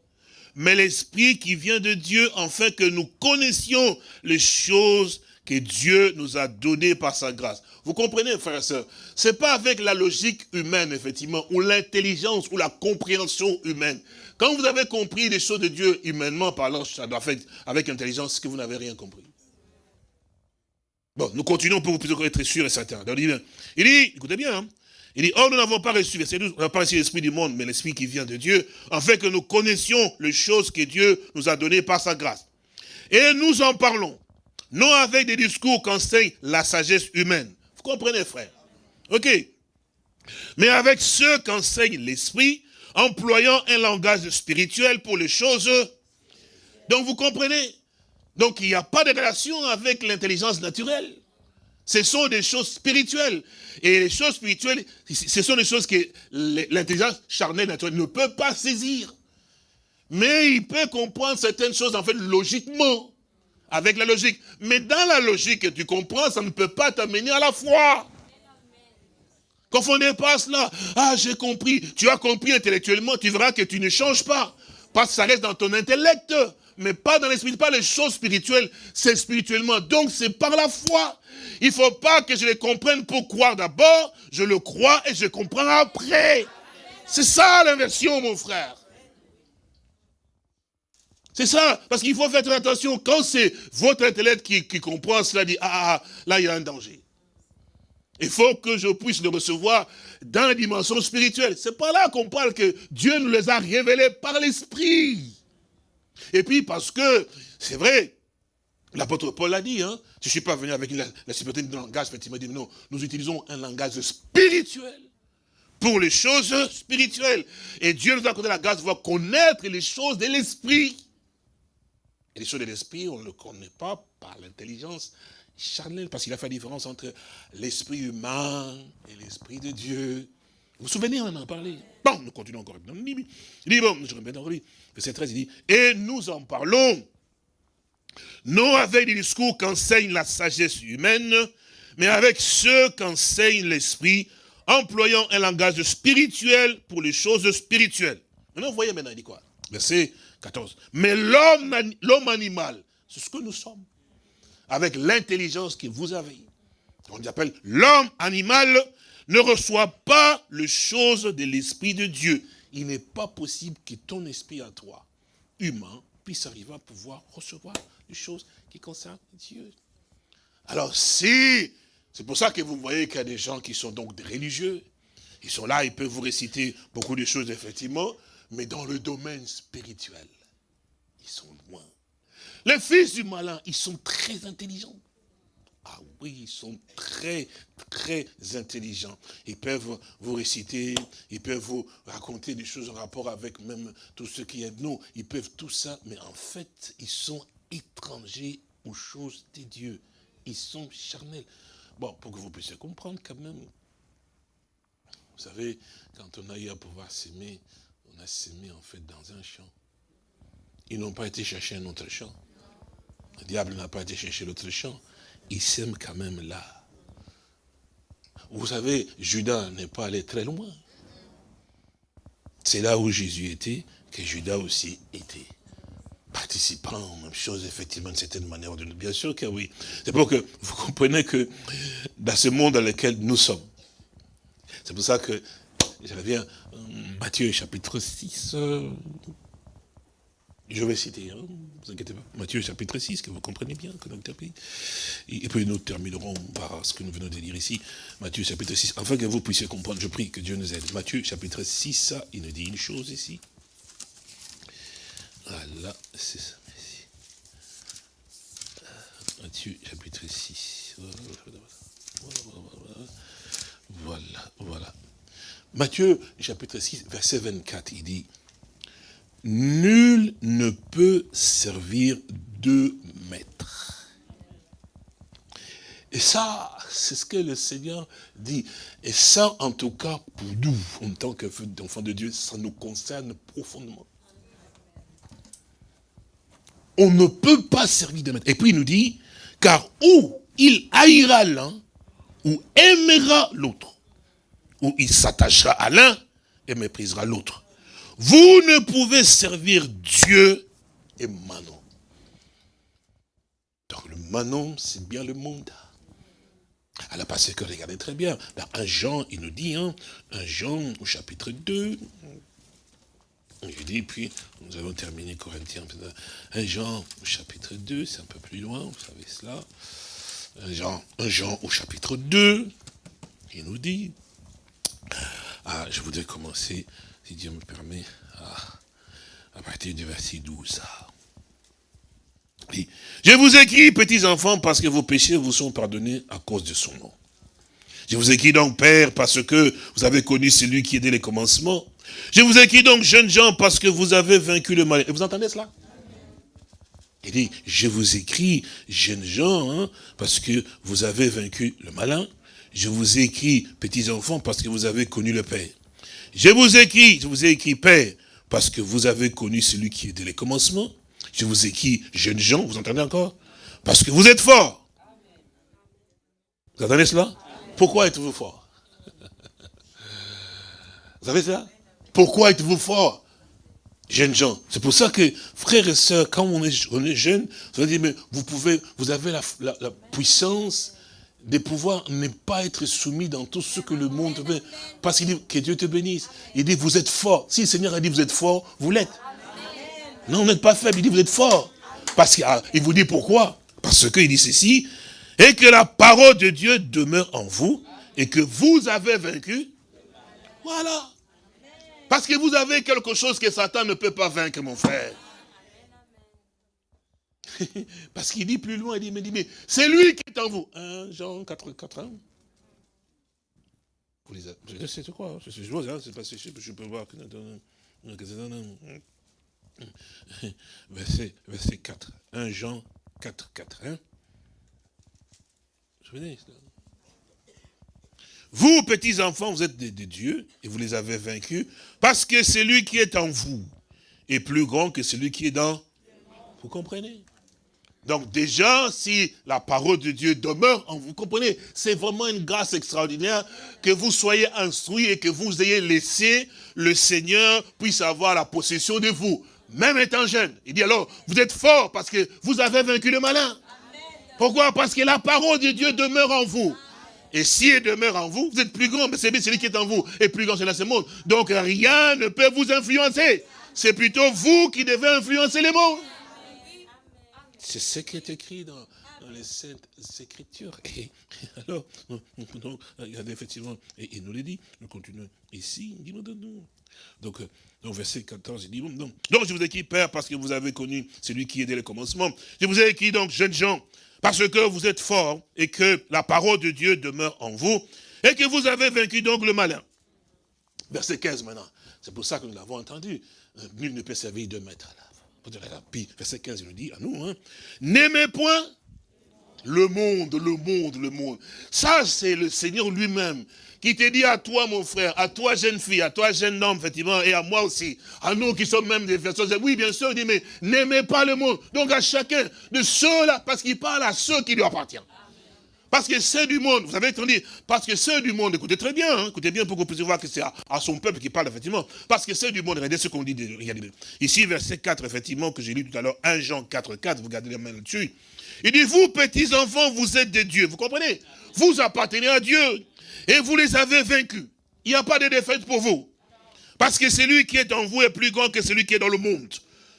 mais l'esprit qui vient de Dieu, afin que nous connaissions les choses que Dieu nous a données par sa grâce. Vous comprenez, frères et sœurs? C'est pas avec la logique humaine, effectivement, ou l'intelligence, ou la compréhension humaine. Quand vous avez compris les choses de Dieu humainement parlant, ça doit faire avec intelligence, que vous n'avez rien compris. Bon, nous continuons pour vous être sûrs et certains. Il dit, écoutez bien, hein, il dit, oh, nous n'avons pas reçu, pas reçu l'esprit du monde, mais l'esprit qui vient de Dieu, afin que nous connaissions les choses que Dieu nous a données par sa grâce. Et nous en parlons, non avec des discours qu'enseigne la sagesse humaine. Vous comprenez, frère? Ok. Mais avec ceux qu'enseigne l'esprit, employant un langage spirituel pour les choses. Donc vous comprenez? Donc il n'y a pas de relation avec l'intelligence naturelle. Ce sont des choses spirituelles. Et les choses spirituelles, ce sont des choses que l'intelligence charnelle naturelle ne peut pas saisir. Mais il peut comprendre certaines choses, en fait, logiquement, avec la logique. Mais dans la logique que tu comprends, ça ne peut pas t'amener à la foi. Confondez pas cela. Ah, j'ai compris. Tu as compris intellectuellement, tu verras que tu ne changes pas. Parce que ça reste dans ton intellect, mais pas dans l'esprit, pas les choses spirituelles, c'est spirituellement. Donc c'est par la foi. Il faut pas que je les comprenne pour croire d'abord, je le crois et je comprends après. C'est ça l'inversion, mon frère. C'est ça, parce qu'il faut faire attention. Quand c'est votre intellect qui, qui comprend cela, dit, ah, ah, ah, là, il y a un danger. Il faut que je puisse le recevoir dans la dimension spirituelle. C'est pas là qu'on parle que Dieu nous les a révélés par l'esprit. Et puis parce que, c'est vrai, l'apôtre Paul l'a dit, hein, je ne suis pas venu avec la, la de langage, m'a dit, non, nous utilisons un langage spirituel pour les choses spirituelles. Et Dieu nous a accordé la grâce de pouvoir connaître les choses de l'esprit. Et les choses de l'esprit, on ne le connaît pas par l'intelligence charnelle, parce qu'il a fait la différence entre l'esprit humain et l'esprit de Dieu. Vous vous souvenez, on en a parlé. Bon, nous continuons encore. Il dit, bon, je remets dans lui. Verset 13, il dit, et nous en parlons, non avec des discours qu'enseigne la sagesse humaine, mais avec ceux qu'enseigne l'esprit, employant un langage spirituel pour les choses spirituelles. Maintenant, vous voyez maintenant, il dit quoi? Verset 14. Mais l'homme animal, c'est ce que nous sommes. Avec l'intelligence que vous avez. On appelle l'homme animal ne reçoit pas les choses de l'esprit de Dieu. Il n'est pas possible que ton esprit à toi, humain, puisse arriver à pouvoir recevoir les choses qui concernent Dieu. Alors si, c'est pour ça que vous voyez qu'il y a des gens qui sont donc des religieux, ils sont là, ils peuvent vous réciter beaucoup de choses effectivement, mais dans le domaine spirituel, ils sont loin. Les fils du malin, ils sont très intelligents. Ah oui, ils sont très, très intelligents. Ils peuvent vous réciter, ils peuvent vous raconter des choses en rapport avec même tout ce qui est de nous. Ils peuvent tout ça, mais en fait, ils sont étrangers aux choses de Dieu. Ils sont charnels. Bon, pour que vous puissiez comprendre quand même. Vous savez, quand on a eu à pouvoir s'aimer, on a s'aimé en fait dans un champ. Ils n'ont pas été chercher un autre champ. Le diable n'a pas été chercher l'autre champ. Il s'aime quand même là. Vous savez, Judas n'est pas allé très loin. C'est là où Jésus était, que Judas aussi était. Participant, même chose, effectivement, d'une certaine manière. Bien sûr que oui. C'est pour que vous compreniez que dans ce monde dans lequel nous sommes, c'est pour ça que je reviens, euh, Matthieu chapitre 6, je vais citer, hein, vous inquiétez pas, Matthieu chapitre 6, que vous comprenez bien, et puis nous terminerons par ce que nous venons de dire ici, Matthieu chapitre 6, afin que vous puissiez comprendre, je prie que Dieu nous aide. Matthieu chapitre 6, ça, il nous dit une chose ici. Voilà, c'est ça. Matthieu chapitre 6. Voilà, voilà. Matthieu chapitre 6, verset 24, il dit, Nul ne peut servir deux maîtres. Et ça, c'est ce que le Seigneur dit. Et ça, en tout cas, pour nous, en tant qu'enfants de Dieu, ça nous concerne profondément. On ne peut pas servir de maître. Et puis il nous dit, car où il haïra l'un, ou aimera l'autre, ou il s'attachera à l'un et méprisera l'autre. Vous ne pouvez servir Dieu et Manon. Donc le Manon, c'est bien le monde. Alors parce que regardez très bien, dans un Jean, il nous dit, hein, un Jean au chapitre 2, il dit, puis nous avons terminé Corinthiens, un Jean au chapitre 2, c'est un peu plus loin, vous savez cela. Un Jean, un Jean au chapitre 2, il nous dit, ah, je voudrais commencer si Dieu me permet, à, partir du verset 12. je vous écris, petits enfants, parce que vos péchés vous sont pardonnés à cause de son nom. Je vous écris donc, Père, parce que vous avez connu celui qui est dès les commencements. Je vous écris donc, jeunes gens, parce que vous avez vaincu le mal. Et vous entendez cela? Il dit, je vous écris, jeunes gens, hein, parce que vous avez vaincu le malin. Je vous écris, petits enfants, parce que vous avez connu le Père. Je vous écris, je vous ai écrit Père, parce que vous avez connu celui qui est dès les commencements. Je vous écris jeunes gens, vous entendez encore? Parce que vous êtes forts. Vous entendez cela? Pourquoi êtes-vous forts? Vous savez ça Pourquoi êtes-vous fort Jeunes gens? C'est pour ça que, frères et sœurs, quand on est, on est jeune, vous dire, mais vous pouvez, vous avez la, puissance de pouvoir ne pas être soumis dans tout ce que le monde veut. Parce qu'il dit que Dieu te bénisse. Il dit, vous êtes fort. Si le Seigneur a dit, vous êtes fort, vous l'êtes. Non, vous n'êtes pas faible. Il dit, vous êtes fort. Parce qu'il vous dit pourquoi? Parce qu'il dit ceci, et que la parole de Dieu demeure en vous, et que vous avez vaincu. Voilà. Parce que vous avez quelque chose que Satan ne peut pas vaincre, mon frère. Parce qu'il dit plus loin, il dit, mais, mais c'est lui qui est en vous. 1 Jean 4, 4 1. Vous les c'est quoi C'est hein, c'est pas je peux voir. Verset, verset 4. 1 Jean 4, 4. Hein? Je venais, vous, petits enfants, vous êtes des, dieux et vous les avez vaincus parce que celui qui est en vous est plus grand que celui qui est dans... Vous comprenez? Donc déjà, si la parole de Dieu demeure en vous, comprenez, c'est vraiment une grâce extraordinaire que vous soyez instruits et que vous ayez laissé le Seigneur puisse avoir la possession de vous, même étant jeune. Il dit alors, vous êtes fort parce que vous avez vaincu le malin. Pourquoi? Parce que la parole de Dieu demeure en vous. Et si elle demeure en vous, vous êtes plus grand, mais c'est celui qui est en vous est plus grand que ce monde. Donc rien ne peut vous influencer. C'est plutôt vous qui devez influencer les mondes. C'est ce qui est écrit dans, les Saintes Écritures. Et, alors, regardez effectivement, et il nous le dit, nous continuons ici, donc, euh, donc, verset 14, il dit, donc, donc je vous ai écrit, Père, parce que vous avez connu celui qui est dès le commencement. Je vous ai écrit, donc, jeunes gens, parce que vous êtes forts et que la parole de Dieu demeure en vous et que vous avez vaincu donc le malin. Verset 15 maintenant. C'est pour ça que nous l'avons entendu. Nul ne peut servir de maître. Puis verset 15, il nous dit à nous, hein, n'aimez point le monde, le monde, le monde. Ça, c'est le Seigneur lui-même qui te dit à toi, mon frère, à toi, jeune fille, à toi, jeune homme, effectivement, et à moi aussi, à nous qui sommes même des personnes, oui, bien sûr, il dit, mais n'aimez pas le monde. Donc à chacun de ceux-là, parce qu'il parle à ceux qui lui appartiennent. Parce que ceux du monde, vous avez entendu, parce que ceux du monde, écoutez très bien, hein, écoutez bien pour que vous puissiez voir que c'est à, son peuple qui parle, effectivement. Parce que ceux du monde, regardez ce qu'on dit, regardez. Ici, verset 4, effectivement, que j'ai lu tout à l'heure, 1 Jean 4, 4, vous gardez les mains là-dessus. Il dit, vous, petits enfants, vous êtes des dieux. Vous comprenez? Vous appartenez à Dieu et vous les avez vaincus. Il n'y a pas de défaite pour vous. Parce que celui qui est en vous est plus grand que celui qui est dans le monde.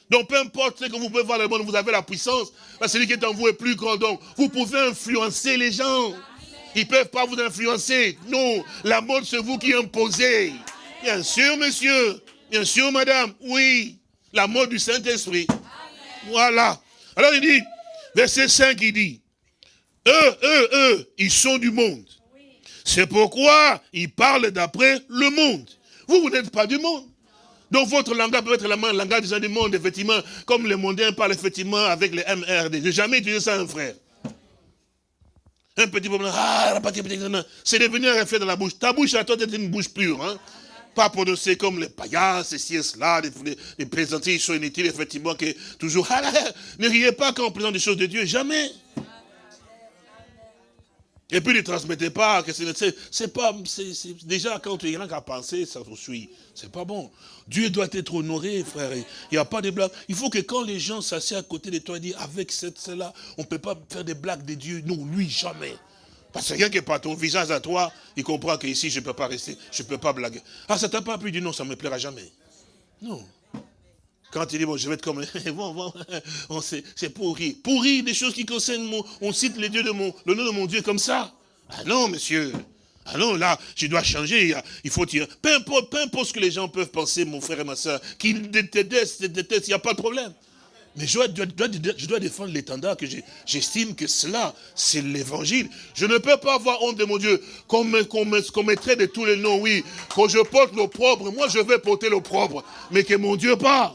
Donc peu importe ce que vous pouvez voir dans le monde, vous avez la puissance. Parce que celui qui est en vous est plus grand. Donc vous pouvez influencer les gens. Ils ne peuvent pas vous influencer. Non, la mode c'est vous qui imposez. Bien sûr, monsieur. Bien sûr, madame. Oui. La mode du Saint-Esprit. Voilà. Alors il dit, verset 5, il dit, eux, eux, eux, ils sont du monde. C'est pourquoi il parle d'après le monde. Vous, vous n'êtes pas du monde. Donc votre langage peut être le langage des gens du monde, effectivement, comme les mondains parlent effectivement avec les MRD. J'ai jamais utilisé ça, un frère. Un petit problème, ah, c'est devenu un effet dans la bouche. Ta bouche à toi, c'est une bouche pure. Hein? Pas prononcer comme les païens, ceci et cela, les, les, ils sont inutiles, effectivement, que toujours, ne riez pas quand on présente des choses de Dieu, jamais. Et puis ne transmettez pas, que c'est pas, déjà quand tu es rien qu'à penser, ça vous suit. C'est pas bon. Dieu doit être honoré, frère. Il n'y a pas de blagues. Il faut que quand les gens s'assiedent à côté de toi et disent, avec cette, cela, on ne peut pas faire des blagues de Dieu. Non, lui, jamais. Parce que rien que par ton visage à toi, il comprend qu'ici, je ne peux pas rester, je ne peux pas blaguer. Ah, ça t'a pas plu, du non, ça ne me plaira jamais. Non. Quand il dit, bon, je vais être comme... bon, bon, c'est pour rire. Pour rire des choses qui concernent mon... On cite les dieux de mon, le nom de mon Dieu comme ça. Ah non, monsieur. Ah non, là, je dois changer. Il faut dire... Peu importe, peu importe ce que les gens peuvent penser, mon frère et ma soeur, qu'ils détestent, détestent, il n'y a pas de problème. Mais je dois, je dois défendre l'étendard que j'estime que cela, c'est l'évangile. Je ne peux pas avoir honte de mon Dieu qu'on me, mettrait de tous les noms, oui. Quand je porte l'opprobre, moi je vais porter l'opprobre. Mais que mon Dieu parle.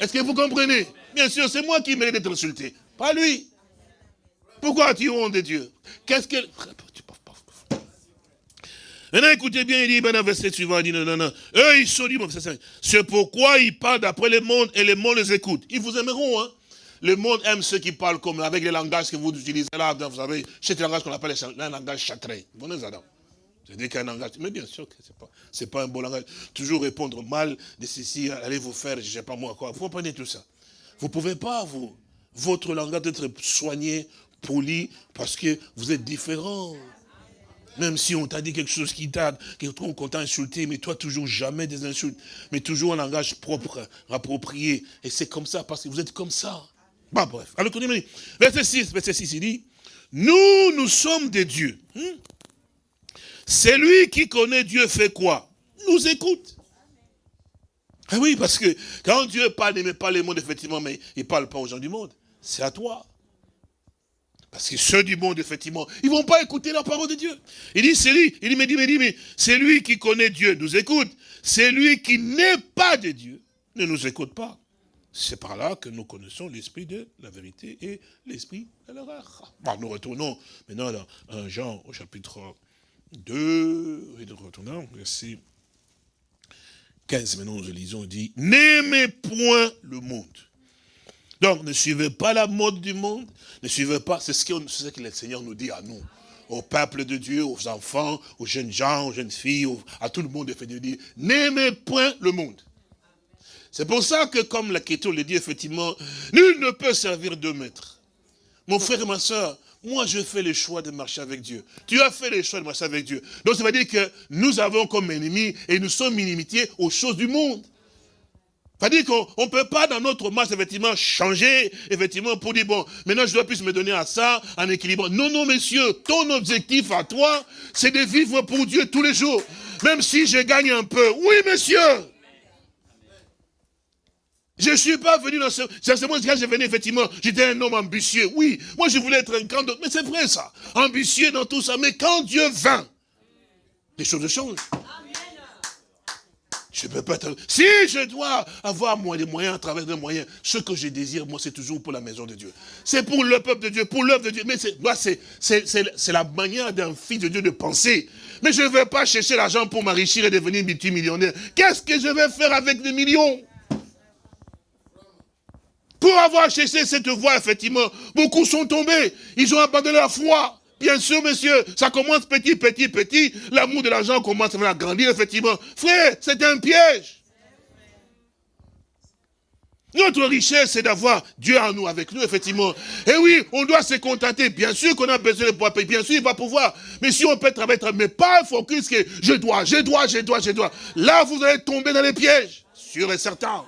Est-ce que vous comprenez? Bien sûr, c'est moi qui mérite d'être insulté, pas lui. Pourquoi as-tu honte de Dieu? Qu'est-ce que... Maintenant, écoutez bien, il dit, maintenant, verset suivant, il dit, non, non, non. Eux, ils sont monde. C'est pourquoi ils parlent d'après le monde et le monde les écoute. Ils vous aimeront, hein. Le monde aime ceux qui parlent comme avec les langages que vous utilisez là, vous savez, c'est le langage qu'on appelle un langage châtré. Vous C'est qu'un langage. Mais bien sûr que ce n'est pas, pas un bon langage. Toujours répondre mal de ceci, allez vous faire, je ne sais pas moi quoi. Vous comprenez tout ça. Vous ne pouvez pas, vous, votre langage être soigné, poli, parce que vous êtes différent. Même si on t'a dit quelque chose qui t'a, qu'on t'a insulté, mais toi toujours jamais des insultes, mais toujours un langage propre, approprié. Et c'est comme ça, parce que vous êtes comme ça. Bah bref. Alors, verset 6, verset 6, il dit, nous, nous sommes des dieux. Hmm? Celui qui connaît Dieu fait quoi Nous écoute. Ah oui, parce que quand Dieu parle, il n'aime pas les mondes, effectivement, mais il ne parle pas aux gens du monde. C'est à toi. Parce que ceux du monde, effectivement, ils ne vont pas écouter la parole de Dieu. Il dit, c'est lui, il dit, mais dit, mais dit, mais c'est lui qui connaît Dieu, nous écoute. C'est lui qui n'est pas de Dieu, ne nous écoute pas. C'est par là que nous connaissons l'esprit de la vérité et l'esprit de l'erreur. Bon, nous retournons maintenant dans 1 Jean au chapitre 2, et nous retournons verset 15, maintenant nous lisons, dit, n'aimez point le monde. Donc, ne suivez pas la mode du monde, ne suivez pas, c'est ce, que le Seigneur nous dit à nous, au peuple de Dieu, aux enfants, aux jeunes gens, aux jeunes filles, à tout le monde, il n'aimez point le monde. C'est pour ça que, comme l'Écriture le dit, effectivement, nul ne peut servir deux maîtres. Mon frère et ma soeur, moi, je fais le choix de marcher avec Dieu. Tu as fait le choix de marcher avec Dieu. Donc, ça veut dire que nous avons comme ennemi et nous sommes inimitiés aux choses du monde. Ça veut dire qu'on ne peut pas, dans notre marche, effectivement, changer, effectivement, pour dire, bon, maintenant, je dois plus me donner à ça, en équilibre. Non, non, messieurs, ton objectif à toi, c'est de vivre pour Dieu tous les jours. Même si je gagne un peu. Oui, messieurs je ne suis pas venu dans ce... C'est moi, quand je venais, effectivement, j'étais un homme ambitieux. Oui, moi je voulais être un grand... Mais c'est vrai ça. Ambitieux dans tout ça. Mais quand Dieu vint, les choses changent. Je peux pas être... Si je dois avoir moi les moyens à travers des moyens, ce que je désire, moi, c'est toujours pour la maison de Dieu. C'est pour le peuple de Dieu, pour l'œuvre de Dieu. Mais c'est la manière d'un fils de Dieu de penser. Mais je ne vais pas chercher l'argent pour m'enrichir et devenir multimillionnaire. Qu'est-ce que je vais faire avec des millions? Pour avoir cherché cette voie, effectivement, beaucoup sont tombés. Ils ont abandonné la foi. Bien sûr, monsieur, ça commence petit, petit, petit. L'amour de l'argent commence à grandir, effectivement. Frère, c'est un piège. Notre richesse, c'est d'avoir Dieu en nous, avec nous, effectivement. Et oui, on doit se contenter. Bien sûr qu'on a besoin de pouvoir payer. Bien sûr, il va pouvoir. Mais si on peut travailler, mais pas focus que je dois, je dois, je dois, je dois. Là, vous allez tomber dans les pièges. Sûr et certain.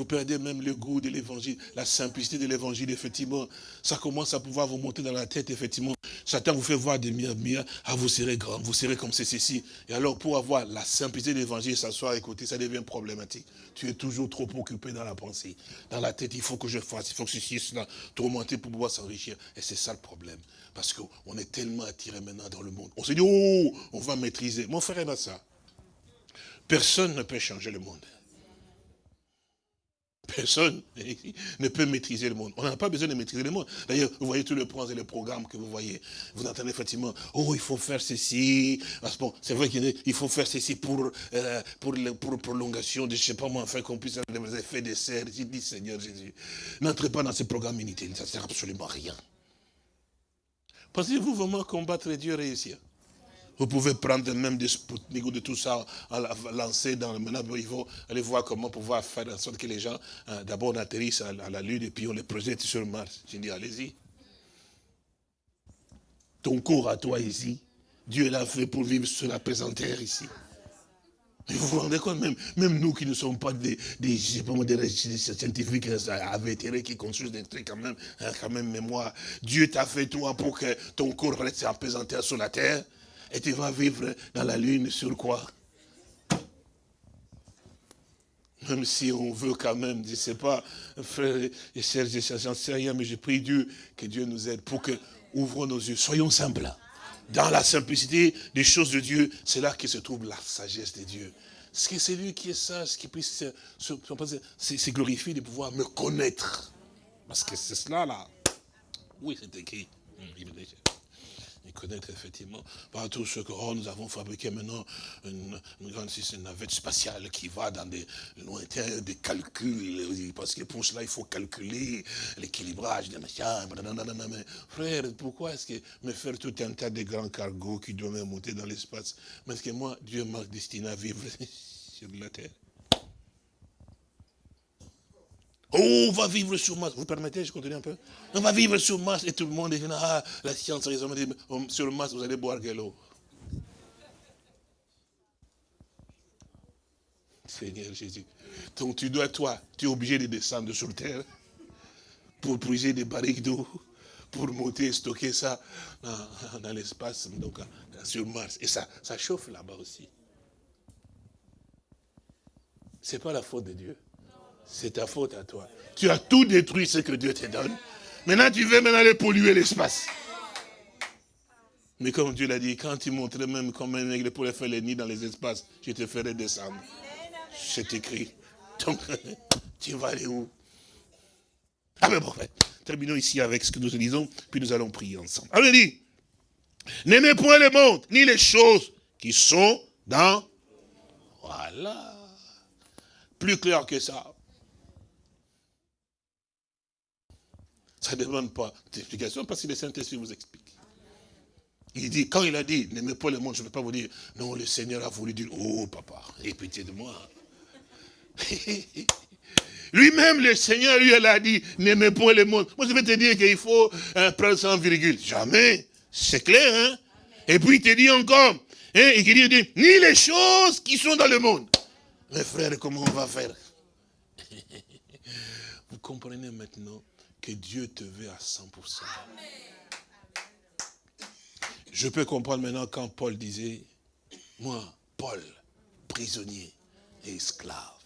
Vous perdez même le goût de l'évangile, la simplicité de l'évangile, effectivement. Ça commence à pouvoir vous monter dans la tête, effectivement. Satan vous fait voir des miens, ah, vous serez grand, vous serez comme c'est ceci. Et alors, pour avoir la simplicité de l'évangile, s'asseoir, écouter, ça devient problématique. Tu es toujours trop occupé dans la pensée. Dans la tête, il faut que je fasse, il faut que ceci, cela, tourmenter pour pouvoir s'enrichir. Et c'est ça le problème. Parce qu'on est tellement attiré maintenant dans le monde. On se dit, oh, on va maîtriser. Mon frère et ça. Personne ne peut changer le monde. Personne ne peut maîtriser le monde. On n'a pas besoin de maîtriser le monde. D'ailleurs, vous voyez tous les points et les programmes que vous voyez. Vous entendez effectivement, oh, il faut faire ceci. C'est vrai qu'il faut faire ceci pour, euh, pour, prolongation de, je ne sais pas moi, enfin qu'on puisse avoir des effets de serre. J'ai dit, Seigneur Jésus, n'entrez pas dans ces programmes inutiles. Ça ne sert absolument à rien. Pensez-vous vraiment combattre Dieu réussir vous pouvez prendre même des Sputnik de tout ça, lancer dans le maintenant, il faut aller voir comment pouvoir faire en sorte que les gens, euh, d'abord, atterrissent à, la Lune et puis on les projette sur Mars. J'ai dit, allez-y. Ton corps à toi ici, Dieu l'a fait pour vivre sur la présente terre ici. vous vous rendez compte, même, même nous qui ne sommes pas des, des, des scientifiques avétérés qui construisent des trucs quand même, hein, quand même mémoire. Dieu t'a fait toi pour que ton corps reste terre sur la terre et tu vas vivre dans la lune sur quoi? Même si on veut quand même, je ne sais pas, frère et sœurs, j'en sais rien, mais je prie Dieu que Dieu nous aide pour que ouvrons nos yeux. Soyons simples. Dans la simplicité des choses de Dieu, c'est là que se trouve la sagesse de Dieu. C'est lui qui est sage, qui puisse se, se, glorifier de pouvoir me connaître. Parce que c'est cela là. Oui, c'est écrit. Connaître effectivement par tout ce que oh, nous avons fabriqué maintenant une, grande navette spatiale qui va dans des lointains, des calculs, parce que pour cela il faut calculer l'équilibrage des machins. Frère, pourquoi est-ce que me faire tout un tas de grands cargos qui doivent monter dans l'espace? Parce que moi, Dieu m'a destiné à vivre sur la terre. Oh, on va vivre sur Mars. Vous permettez, je continue un peu? On va vivre sur Mars et tout le monde dit, ah, la science, oh, sur Mars, vous allez boire quelle eau Seigneur Jésus. Donc tu dois, toi, tu es obligé de descendre sur terre pour briser des barriques d'eau, pour monter et stocker ça dans, l'espace, donc sur Mars. Et ça, ça chauffe là-bas aussi. Ce n'est pas la faute de Dieu. C'est ta faute à toi. Tu as tout détruit ce que Dieu te donne. Maintenant, tu veux maintenant aller polluer l'espace. Mais comme Dieu l'a dit, quand tu montrais même comme un aigle pour faire les nids dans les espaces, je te ferai descendre. C'est écrit. Donc, tu vas aller où? Ah mais bon, terminons ici avec ce que nous disons, puis nous allons prier ensemble. Alors dit, n'aimez point le monde, ni les choses qui sont dans... Voilà. Plus clair que ça. Ça ne demande pas d'explication parce que le Saint-Esprit vous explique. Il dit, quand il a dit, n'aimez pas le monde, je ne vais pas vous dire, non, le Seigneur a voulu dire, oh papa, aie pitié de moi. Lui-même, le Seigneur, lui, elle a dit, n'aimez pas le monde. Moi, je vais te dire qu'il faut un prendre sans virgule. Jamais. C'est clair, hein? Et puis, il te dit encore, hein, il dit, ni les choses qui sont dans le monde. Mes frères, comment on va faire? Vous comprenez maintenant que Dieu te veut à 100%. Je peux comprendre maintenant quand Paul disait, moi, Paul, prisonnier et esclave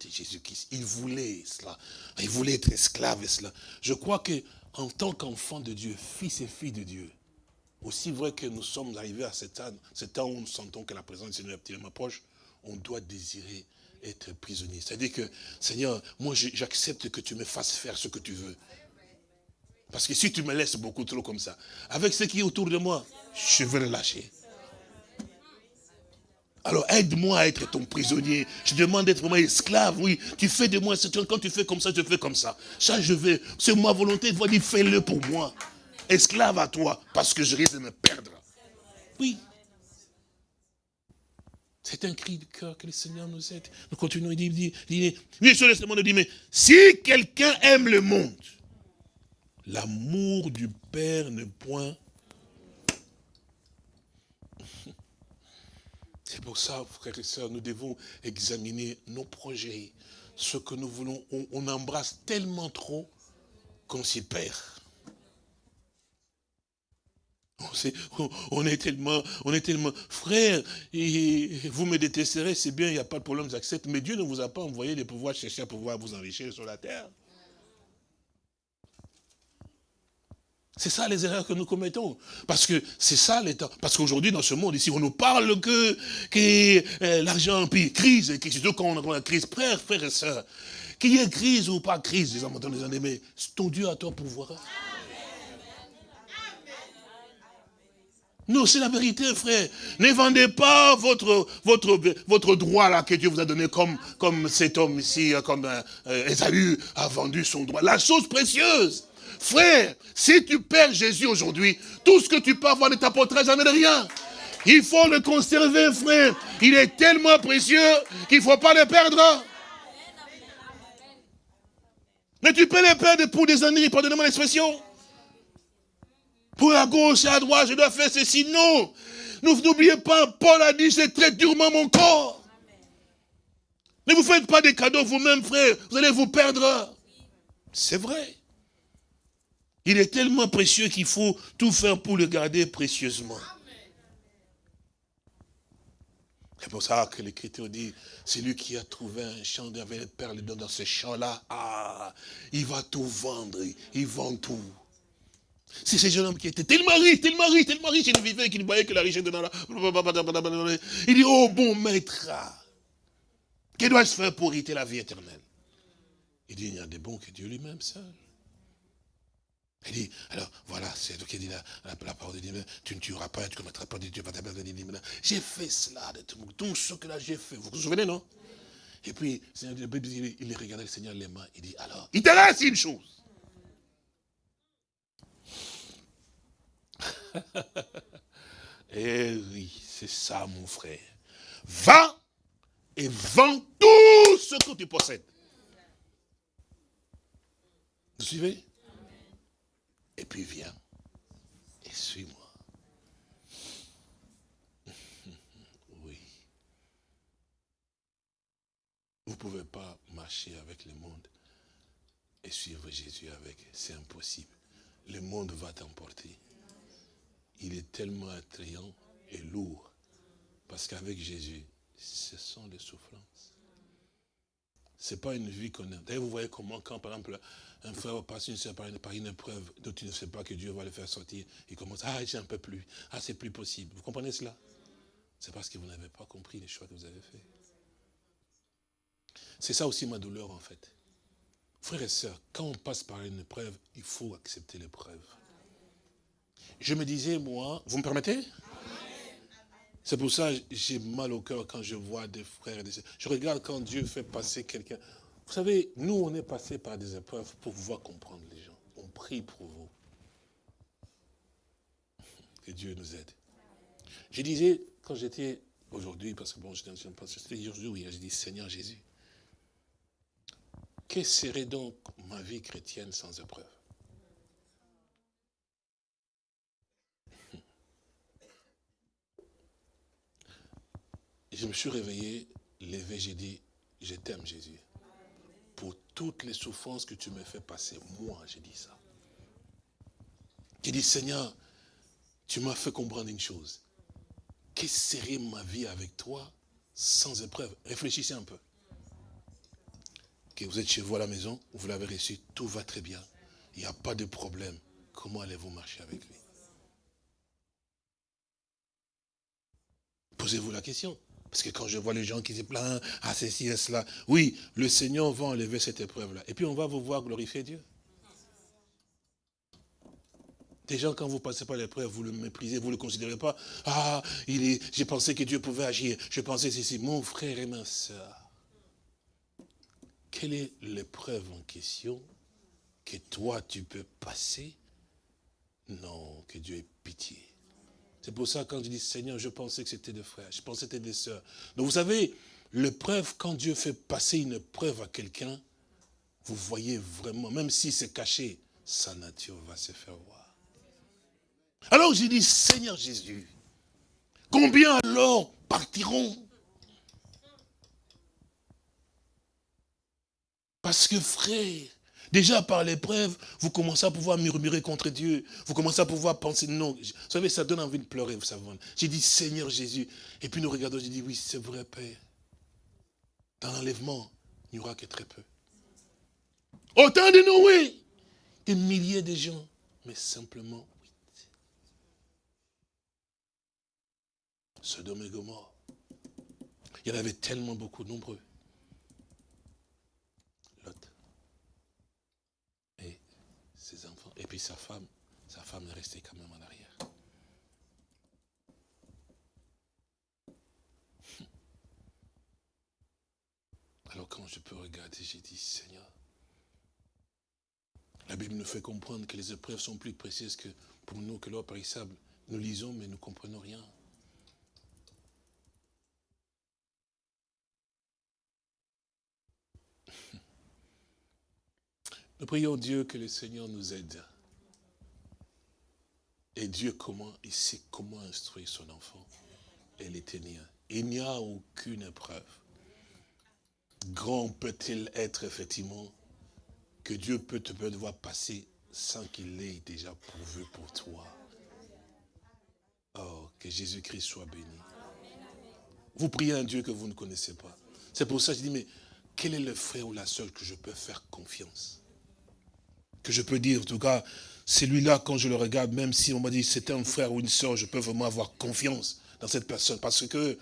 de Jésus-Christ. Il voulait cela. Il voulait être esclave et cela. Je crois que en tant qu'enfant de Dieu, fils et fille de Dieu, aussi vrai que nous sommes arrivés à cet temps, cet temps où nous sentons que la présence du Seigneur est tellement proche, on doit désirer être prisonnier. C'est-à-dire que, Seigneur, moi j'accepte que tu me fasses faire ce que tu veux. Parce que si tu me laisses beaucoup trop comme ça, avec ce qui est autour de moi, je vais le lâcher. Alors aide-moi à être ton prisonnier. Je demande d'être vraiment esclave, oui. Tu fais de moi, quand tu fais comme ça, je fais comme ça. Ça, je vais. C'est ma volonté, de dire, fais-le pour moi. Esclave à toi, parce que je risque de me perdre. Oui. C'est un cri de cœur que le Seigneur nous aide. Nous continuons, il dit, il dit, il dit mais si quelqu'un aime le monde, L'amour du Père ne point... C'est pour ça, frères et sœurs, nous devons examiner nos projets, ce que nous voulons. On, embrasse tellement trop qu'on s'y perd. On, est tellement, on est tellement, frère, vous me détesterez, c'est bien, il n'y a pas de problème, j'accepte, mais Dieu ne vous a pas envoyé de pouvoir chercher à pouvoir vous enrichir sur la terre. C'est ça les erreurs que nous commettons. Parce que c'est ça l'état. Parce qu'aujourd'hui, dans ce monde ici, on nous parle que, que euh, l'argent, puis crise, et surtout quand on a la crise, frère, frère et soeur, qu'il y ait crise ou pas crise, les enfants, les années, mais c'est ton Dieu à toi pouvoir. Non, c'est la vérité, frère. Ne vendez pas votre, votre, votre droit là que Dieu vous a donné comme, comme cet homme ici, comme euh, Esaü a vendu son droit. La chose précieuse. Frère, si tu perds Jésus aujourd'hui, tout ce que tu peux avoir ne t'apportera jamais de rien. Il faut le conserver, frère. Il est tellement précieux qu'il ne faut pas le perdre. Mais tu peux le perdre pour des années, pardonnez-moi l'expression. Pour à gauche et à droite, je dois faire ceci. Non. N'oubliez pas, Paul a dit, c'est très durement mon corps. Ne vous faites pas des cadeaux vous-même, frère. Vous allez vous perdre. C'est vrai. Il est tellement précieux qu'il faut tout faire pour le garder précieusement. C'est pour ça que l'Écriture dit, c'est lui qui a trouvé un champ avec les perles dans ce champ-là. Ah, il va tout vendre, il vend tout. C'est ce jeune homme qui était tellement riche, tellement riche, tellement riche, il vivait qu'il voyait que la richesse de là. Il dit, oh bon maître, que dois-je faire pour hériter la vie éternelle? Il dit, il n'y a des bons que Dieu lui-même seul. Il dit, alors voilà, c'est toi qui dit la, la, parole de Dieu, tu ne tueras pas, tu ne commettras pas de Dieu, j'ai fait cela, de tout, tout ce que là j'ai fait. Vous vous souvenez, non? Et puis, il regardait le Seigneur les mains, il dit, alors, il te reste une chose. Eh oui, c'est ça mon frère. Va et vends tout ce que tu possèdes. Vous suivez? Et puis viens et suis-moi. Oui. Vous ne pouvez pas marcher avec le monde et suivre Jésus avec. C'est impossible. Le monde va t'emporter. Il est tellement attrayant et lourd. Parce qu'avec Jésus, ce sont les souffrances. Ce n'est pas une vie qu'on a. D'ailleurs, vous voyez comment, quand par exemple, un frère passe une soeur par une, par une épreuve dont tu ne sais pas que Dieu va le faire sortir, il commence, ah, j'ai un peu plus, ah, c'est plus possible. Vous comprenez cela? C'est parce que vous n'avez pas compris les choix que vous avez faits. C'est ça aussi ma douleur, en fait. Frères et sœurs, quand on passe par une épreuve, il faut accepter l'épreuve. Je me disais, moi, vous me permettez? C'est pour ça que j'ai mal au cœur quand je vois des frères et des sœurs. Je regarde quand Dieu fait passer quelqu'un. Vous savez, nous, on est passé par des épreuves pour pouvoir comprendre les gens. On prie pour vous. Que Dieu nous aide. Je disais, quand j'étais aujourd'hui, parce que bon, j'étais aujourd'hui, oui, j'ai dit, Seigneur Jésus, que serait donc ma vie chrétienne sans épreuve? Je me suis réveillé, levé, j'ai dit, je t'aime Jésus. Toutes les souffrances que tu me fais passer, moi j'ai dit ça. J'ai dit, Seigneur, tu m'as fait comprendre une chose. Quelle serait ma vie avec toi sans épreuve? Réfléchissez un peu. Que vous êtes chez vous à la maison, vous l'avez reçu, tout va très bien. Il n'y a pas de problème. Comment allez-vous marcher avec lui? Posez-vous la question. Parce que quand je vois les gens qui se plaignent, à ceci et cela, oui, le Seigneur va enlever cette épreuve-là. Et puis on va vous voir glorifier Dieu. Des gens, quand vous passez par l'épreuve, vous le méprisez, vous ne le considérez pas. Ah, il est, j'ai pensé que Dieu pouvait agir. Je pensais ceci. Mon frère et ma soeur, quelle est l'épreuve en question que toi tu peux passer? Non, que Dieu ait pitié. C'est pour ça, quand je dis Seigneur, je pensais que c'était des frères, je pensais que c'était des sœurs. Donc vous savez, l'épreuve, quand Dieu fait passer une preuve à quelqu'un, vous voyez vraiment, même si c'est caché, sa nature va se faire voir. Alors j'ai dit, Seigneur Jésus, combien alors partiront? Parce que frère, Déjà par l'épreuve, vous commencez à pouvoir murmurer contre Dieu. Vous commencez à pouvoir penser, non. Vous savez, ça donne envie de pleurer, vous savez. J'ai dit, Seigneur Jésus. Et puis nous regardons, j'ai dit, oui, c'est vrai, Père. Dans l'enlèvement, il n'y aura que très peu. Autant de nous, oui. Des milliers de gens, mais simplement huit. Sodome et Gomorre. Il y en avait tellement beaucoup, nombreux. Et puis sa femme, sa femme est restée quand même en arrière. Alors quand je peux regarder, j'ai dit, Seigneur, la Bible nous fait comprendre que les épreuves sont plus précieuses que pour nous que l'or périssable. Nous lisons, mais nous comprenons rien. Nous prions Dieu que le Seigneur nous aide. Et Dieu, comment, il sait comment instruire son enfant et les tenir. Il n'y a aucune épreuve. Grand peut-il être, effectivement, que Dieu peut te devoir passer sans qu'il l'ait déjà pourvu pour toi. Oh, que Jésus-Christ soit béni. Vous priez un Dieu que vous ne connaissez pas. C'est pour ça que je dis, mais quel est le frère ou la soeur que je peux faire confiance? Que je peux dire, en tout cas, celui-là, quand je le regarde, même si on m'a dit c'est un frère ou une soeur, je peux vraiment avoir confiance dans cette personne. Parce que,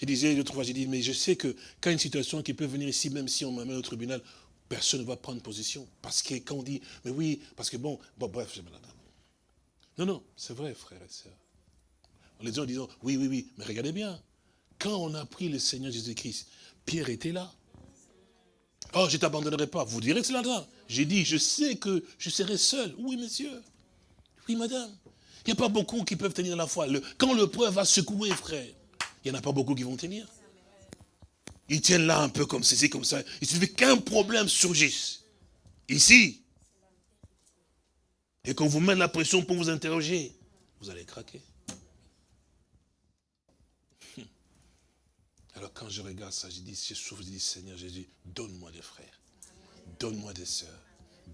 je disais l'autre fois, j'ai dit, mais je sais que quand une situation qui peut venir ici, même si on m'amène au tribunal, personne ne va prendre position. Parce que quand on dit, mais oui, parce que bon, bon bref, non, non, c'est vrai, frères et sœurs. Les gens disant, oui, oui, oui, mais regardez bien, quand on a pris le Seigneur Jésus-Christ, Pierre était là. Oh, je ne t'abandonnerai pas. Vous direz que c'est là. J'ai dit, je sais que je serai seul. Oui, monsieur. Oui, madame. Il n'y a pas beaucoup qui peuvent tenir la foi. quand le preuve va secouer, frère, il n'y en a pas beaucoup qui vont tenir. Ils tiennent là un peu comme ceci, comme ça. Il suffit qu'un problème surgisse. Ici. Et qu'on vous met la pression pour vous interroger, vous allez craquer. Alors quand je regarde ça, je dis, je souffre, je dis, Seigneur Jésus, donne-moi des frères, donne-moi des sœurs,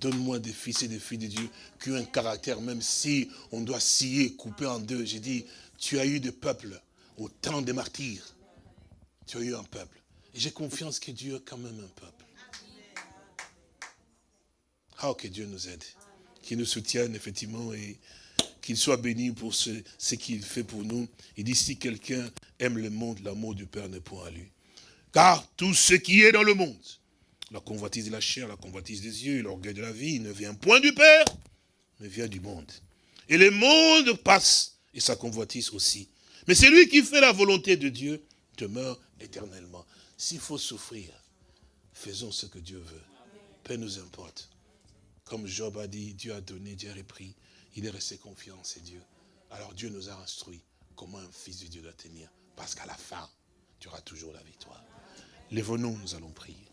donne-moi des fils et des filles de Dieu qui ont un caractère, même si on doit scier, couper en deux. J'ai dit, tu as eu des peuples au temps des martyrs. Tu as eu un peuple. Et j'ai confiance que Dieu a quand même un peuple. Ah, que Dieu nous aide, qu'il nous soutienne effectivement et qu'il soit béni pour ce, ce qu'il fait pour nous. Il dit, si quelqu'un aime le monde, l'amour du Père n'est point à lui. Car tout ce qui est dans le monde, la convoitise de la chair, la convoitise des yeux, l'orgueil de la vie, ne vient point du Père, mais vient du monde. Et le monde passe, et sa convoitise aussi. Mais celui qui fait la volonté de Dieu demeure éternellement. S'il faut souffrir, faisons ce que Dieu veut. Peu nous importe. Comme Job a dit, Dieu a donné, Dieu a repris il est resté confiant en ses dieux. Alors Dieu nous a instruit comment un fils de Dieu doit tenir. Parce qu'à la fin, tu auras toujours la victoire. Lève-nous, nous allons prier.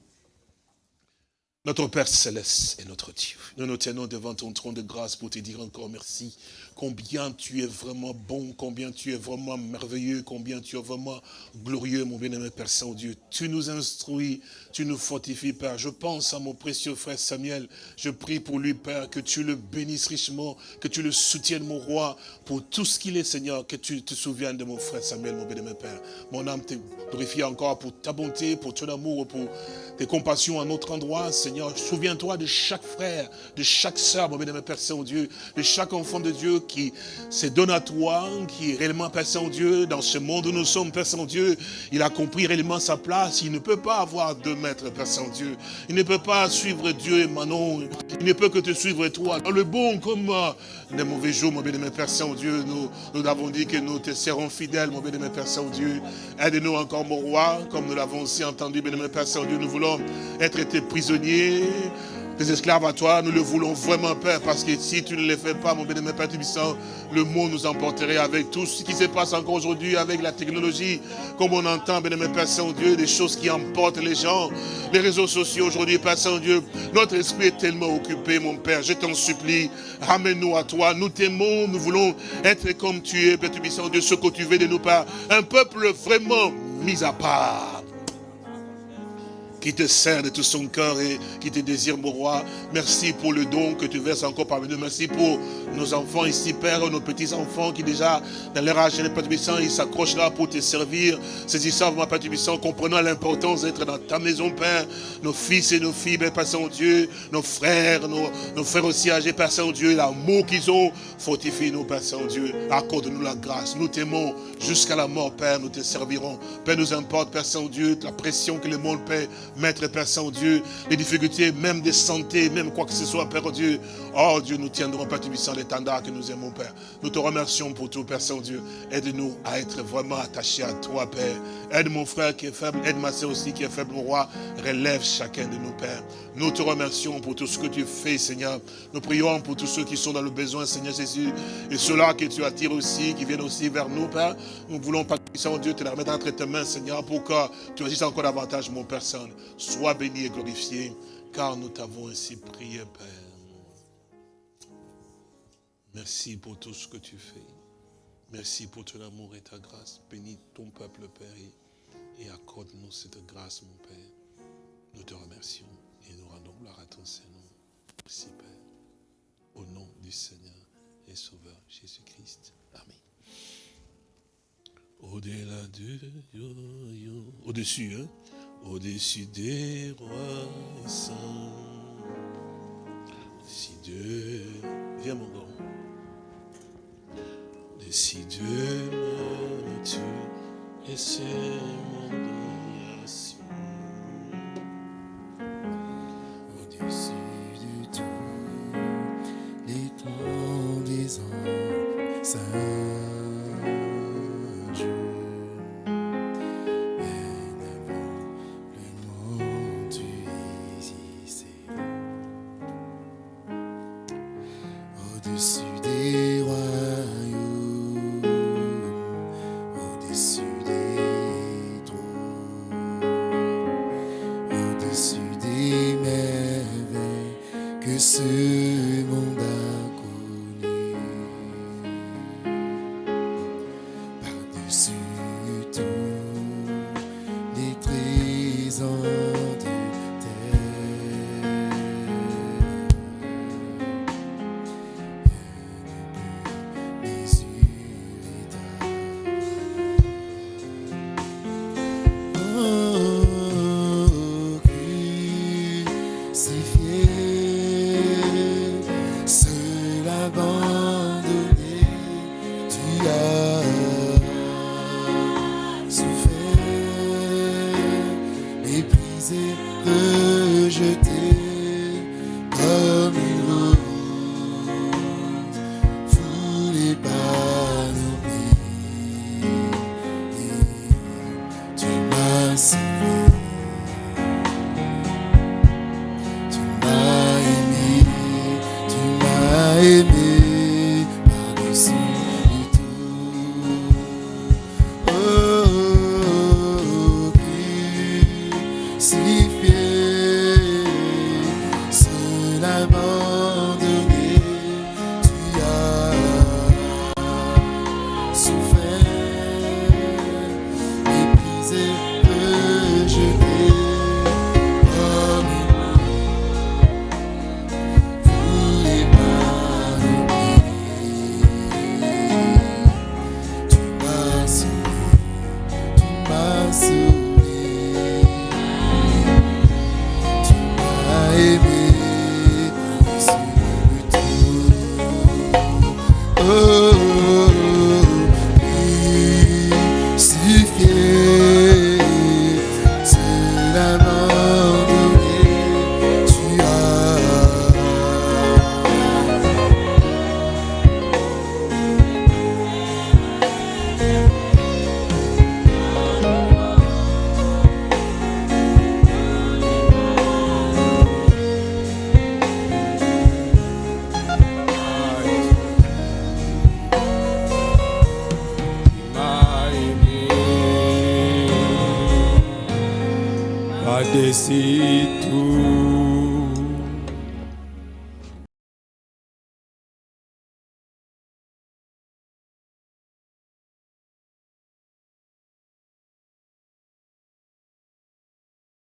Notre Père Céleste est notre Dieu. Nous nous tenons devant ton trône de grâce pour te dire encore merci combien tu es vraiment bon, combien tu es vraiment merveilleux, combien tu es vraiment glorieux, mon bien-aimé Père Saint-Dieu. Tu nous instruis, tu nous fortifies, Père. Je pense à mon précieux frère Samuel. Je prie pour lui, Père, que tu le bénisses richement, que tu le soutiennes, mon roi, pour tout ce qu'il est, Seigneur, que tu te souviennes de mon frère Samuel, mon bien-aimé Père. Mon âme te glorifie encore pour ta bonté, pour ton amour, pour tes compassions à notre endroit, Seigneur. Souviens-toi de chaque frère, de chaque sœur, mon bien-aimé Père Saint-Dieu, de chaque enfant de Dieu qui se donne à toi, qui est réellement Père Saint-Dieu, dans ce monde où nous sommes, Père Saint-Dieu, il a compris réellement sa place, il ne peut pas avoir deux maîtres, Père Saint-Dieu. Il ne peut pas suivre Dieu et Manon, il ne peut que te suivre toi. Dans le bon comme les mauvais jours, mon bien-aimé Père Saint-Dieu, nous, nous avons dit que nous te serons fidèles, mon bien-aimé Père Saint-Dieu. Aide-nous encore, mon roi, comme nous l'avons aussi entendu, bien-aimé Père Saint-Dieu, nous voulons être tes prisonniers, des esclaves à toi, nous le voulons vraiment, Père, parce que si tu ne le fais pas, mon bénémoine Père Tubissant, le monde nous emporterait avec tout ce qui se passe encore aujourd'hui avec la technologie, comme on entend, bénémoine Père Saint-Dieu, des choses qui emportent les gens, les réseaux sociaux aujourd'hui, Père Saint-Dieu, notre esprit est tellement occupé, mon Père, je t'en supplie, ramène-nous à toi, nous t'aimons, nous voulons être comme tu es, Père Tubissant, Dieu, ce que tu veux de nous, Père, un peuple vraiment mis à part qui te sert de tout son cœur et qui te désire, mon roi. Merci pour le don que tu verses encore parmi nous. Merci pour nos enfants ici, Père, nos petits-enfants qui déjà, dans leur âge, Père Tubissant, ils s'accrochent là pour te servir. Saisissant, mon Père Tubissant, comprenant l'importance d'être dans ta maison, Père. Nos fils et nos filles, Père Saint-Dieu, nos frères, nos, nos, frères aussi âgés, Père Saint-Dieu, l'amour qu'ils ont, fortifie-nous, Père Saint-Dieu. Accorde-nous la grâce. Nous t'aimons jusqu'à la mort, Père, nous te servirons. Père, nous importe, Père Saint-Dieu, la pression que le monde paie Maître Père Saint-Dieu, les difficultés même de santé, même quoi que ce soit, Père Dieu. Oh Dieu, nous tiendrons, Père Tubissant, l'étendard que nous aimons, Père. Nous te remercions pour tout, Père Saint-Dieu. Aide-nous à être vraiment attachés à toi, Père. Aide mon frère qui est faible, aide ma soeur aussi qui est faible, mon roi. Relève chacun de nous, Père. Nous te remercions pour tout ce que tu fais, Seigneur. Nous prions pour tous ceux qui sont dans le besoin, Seigneur Jésus. Et ceux-là que tu attires aussi, qui viennent aussi vers nous, Père. Nous voulons, Père Dieu, te la remettre entre tes mains, Seigneur, pour que tu agisses encore davantage, mon Saint. Sois béni et glorifié, car nous t'avons ainsi prié, Père. Merci pour tout ce que tu fais. Merci pour ton amour et ta grâce. Bénis ton peuple, Père, et accorde-nous cette grâce, mon Père. Nous te remercions et nous rendons gloire à ton Seigneur. Merci, Père. Au nom du Seigneur et Sauveur Jésus-Christ. Amen. Au-delà du au-dessus, hein? Au-dessus des rois et saints. Dieu, viens mon grand, si Dieu me tue, et c'est mon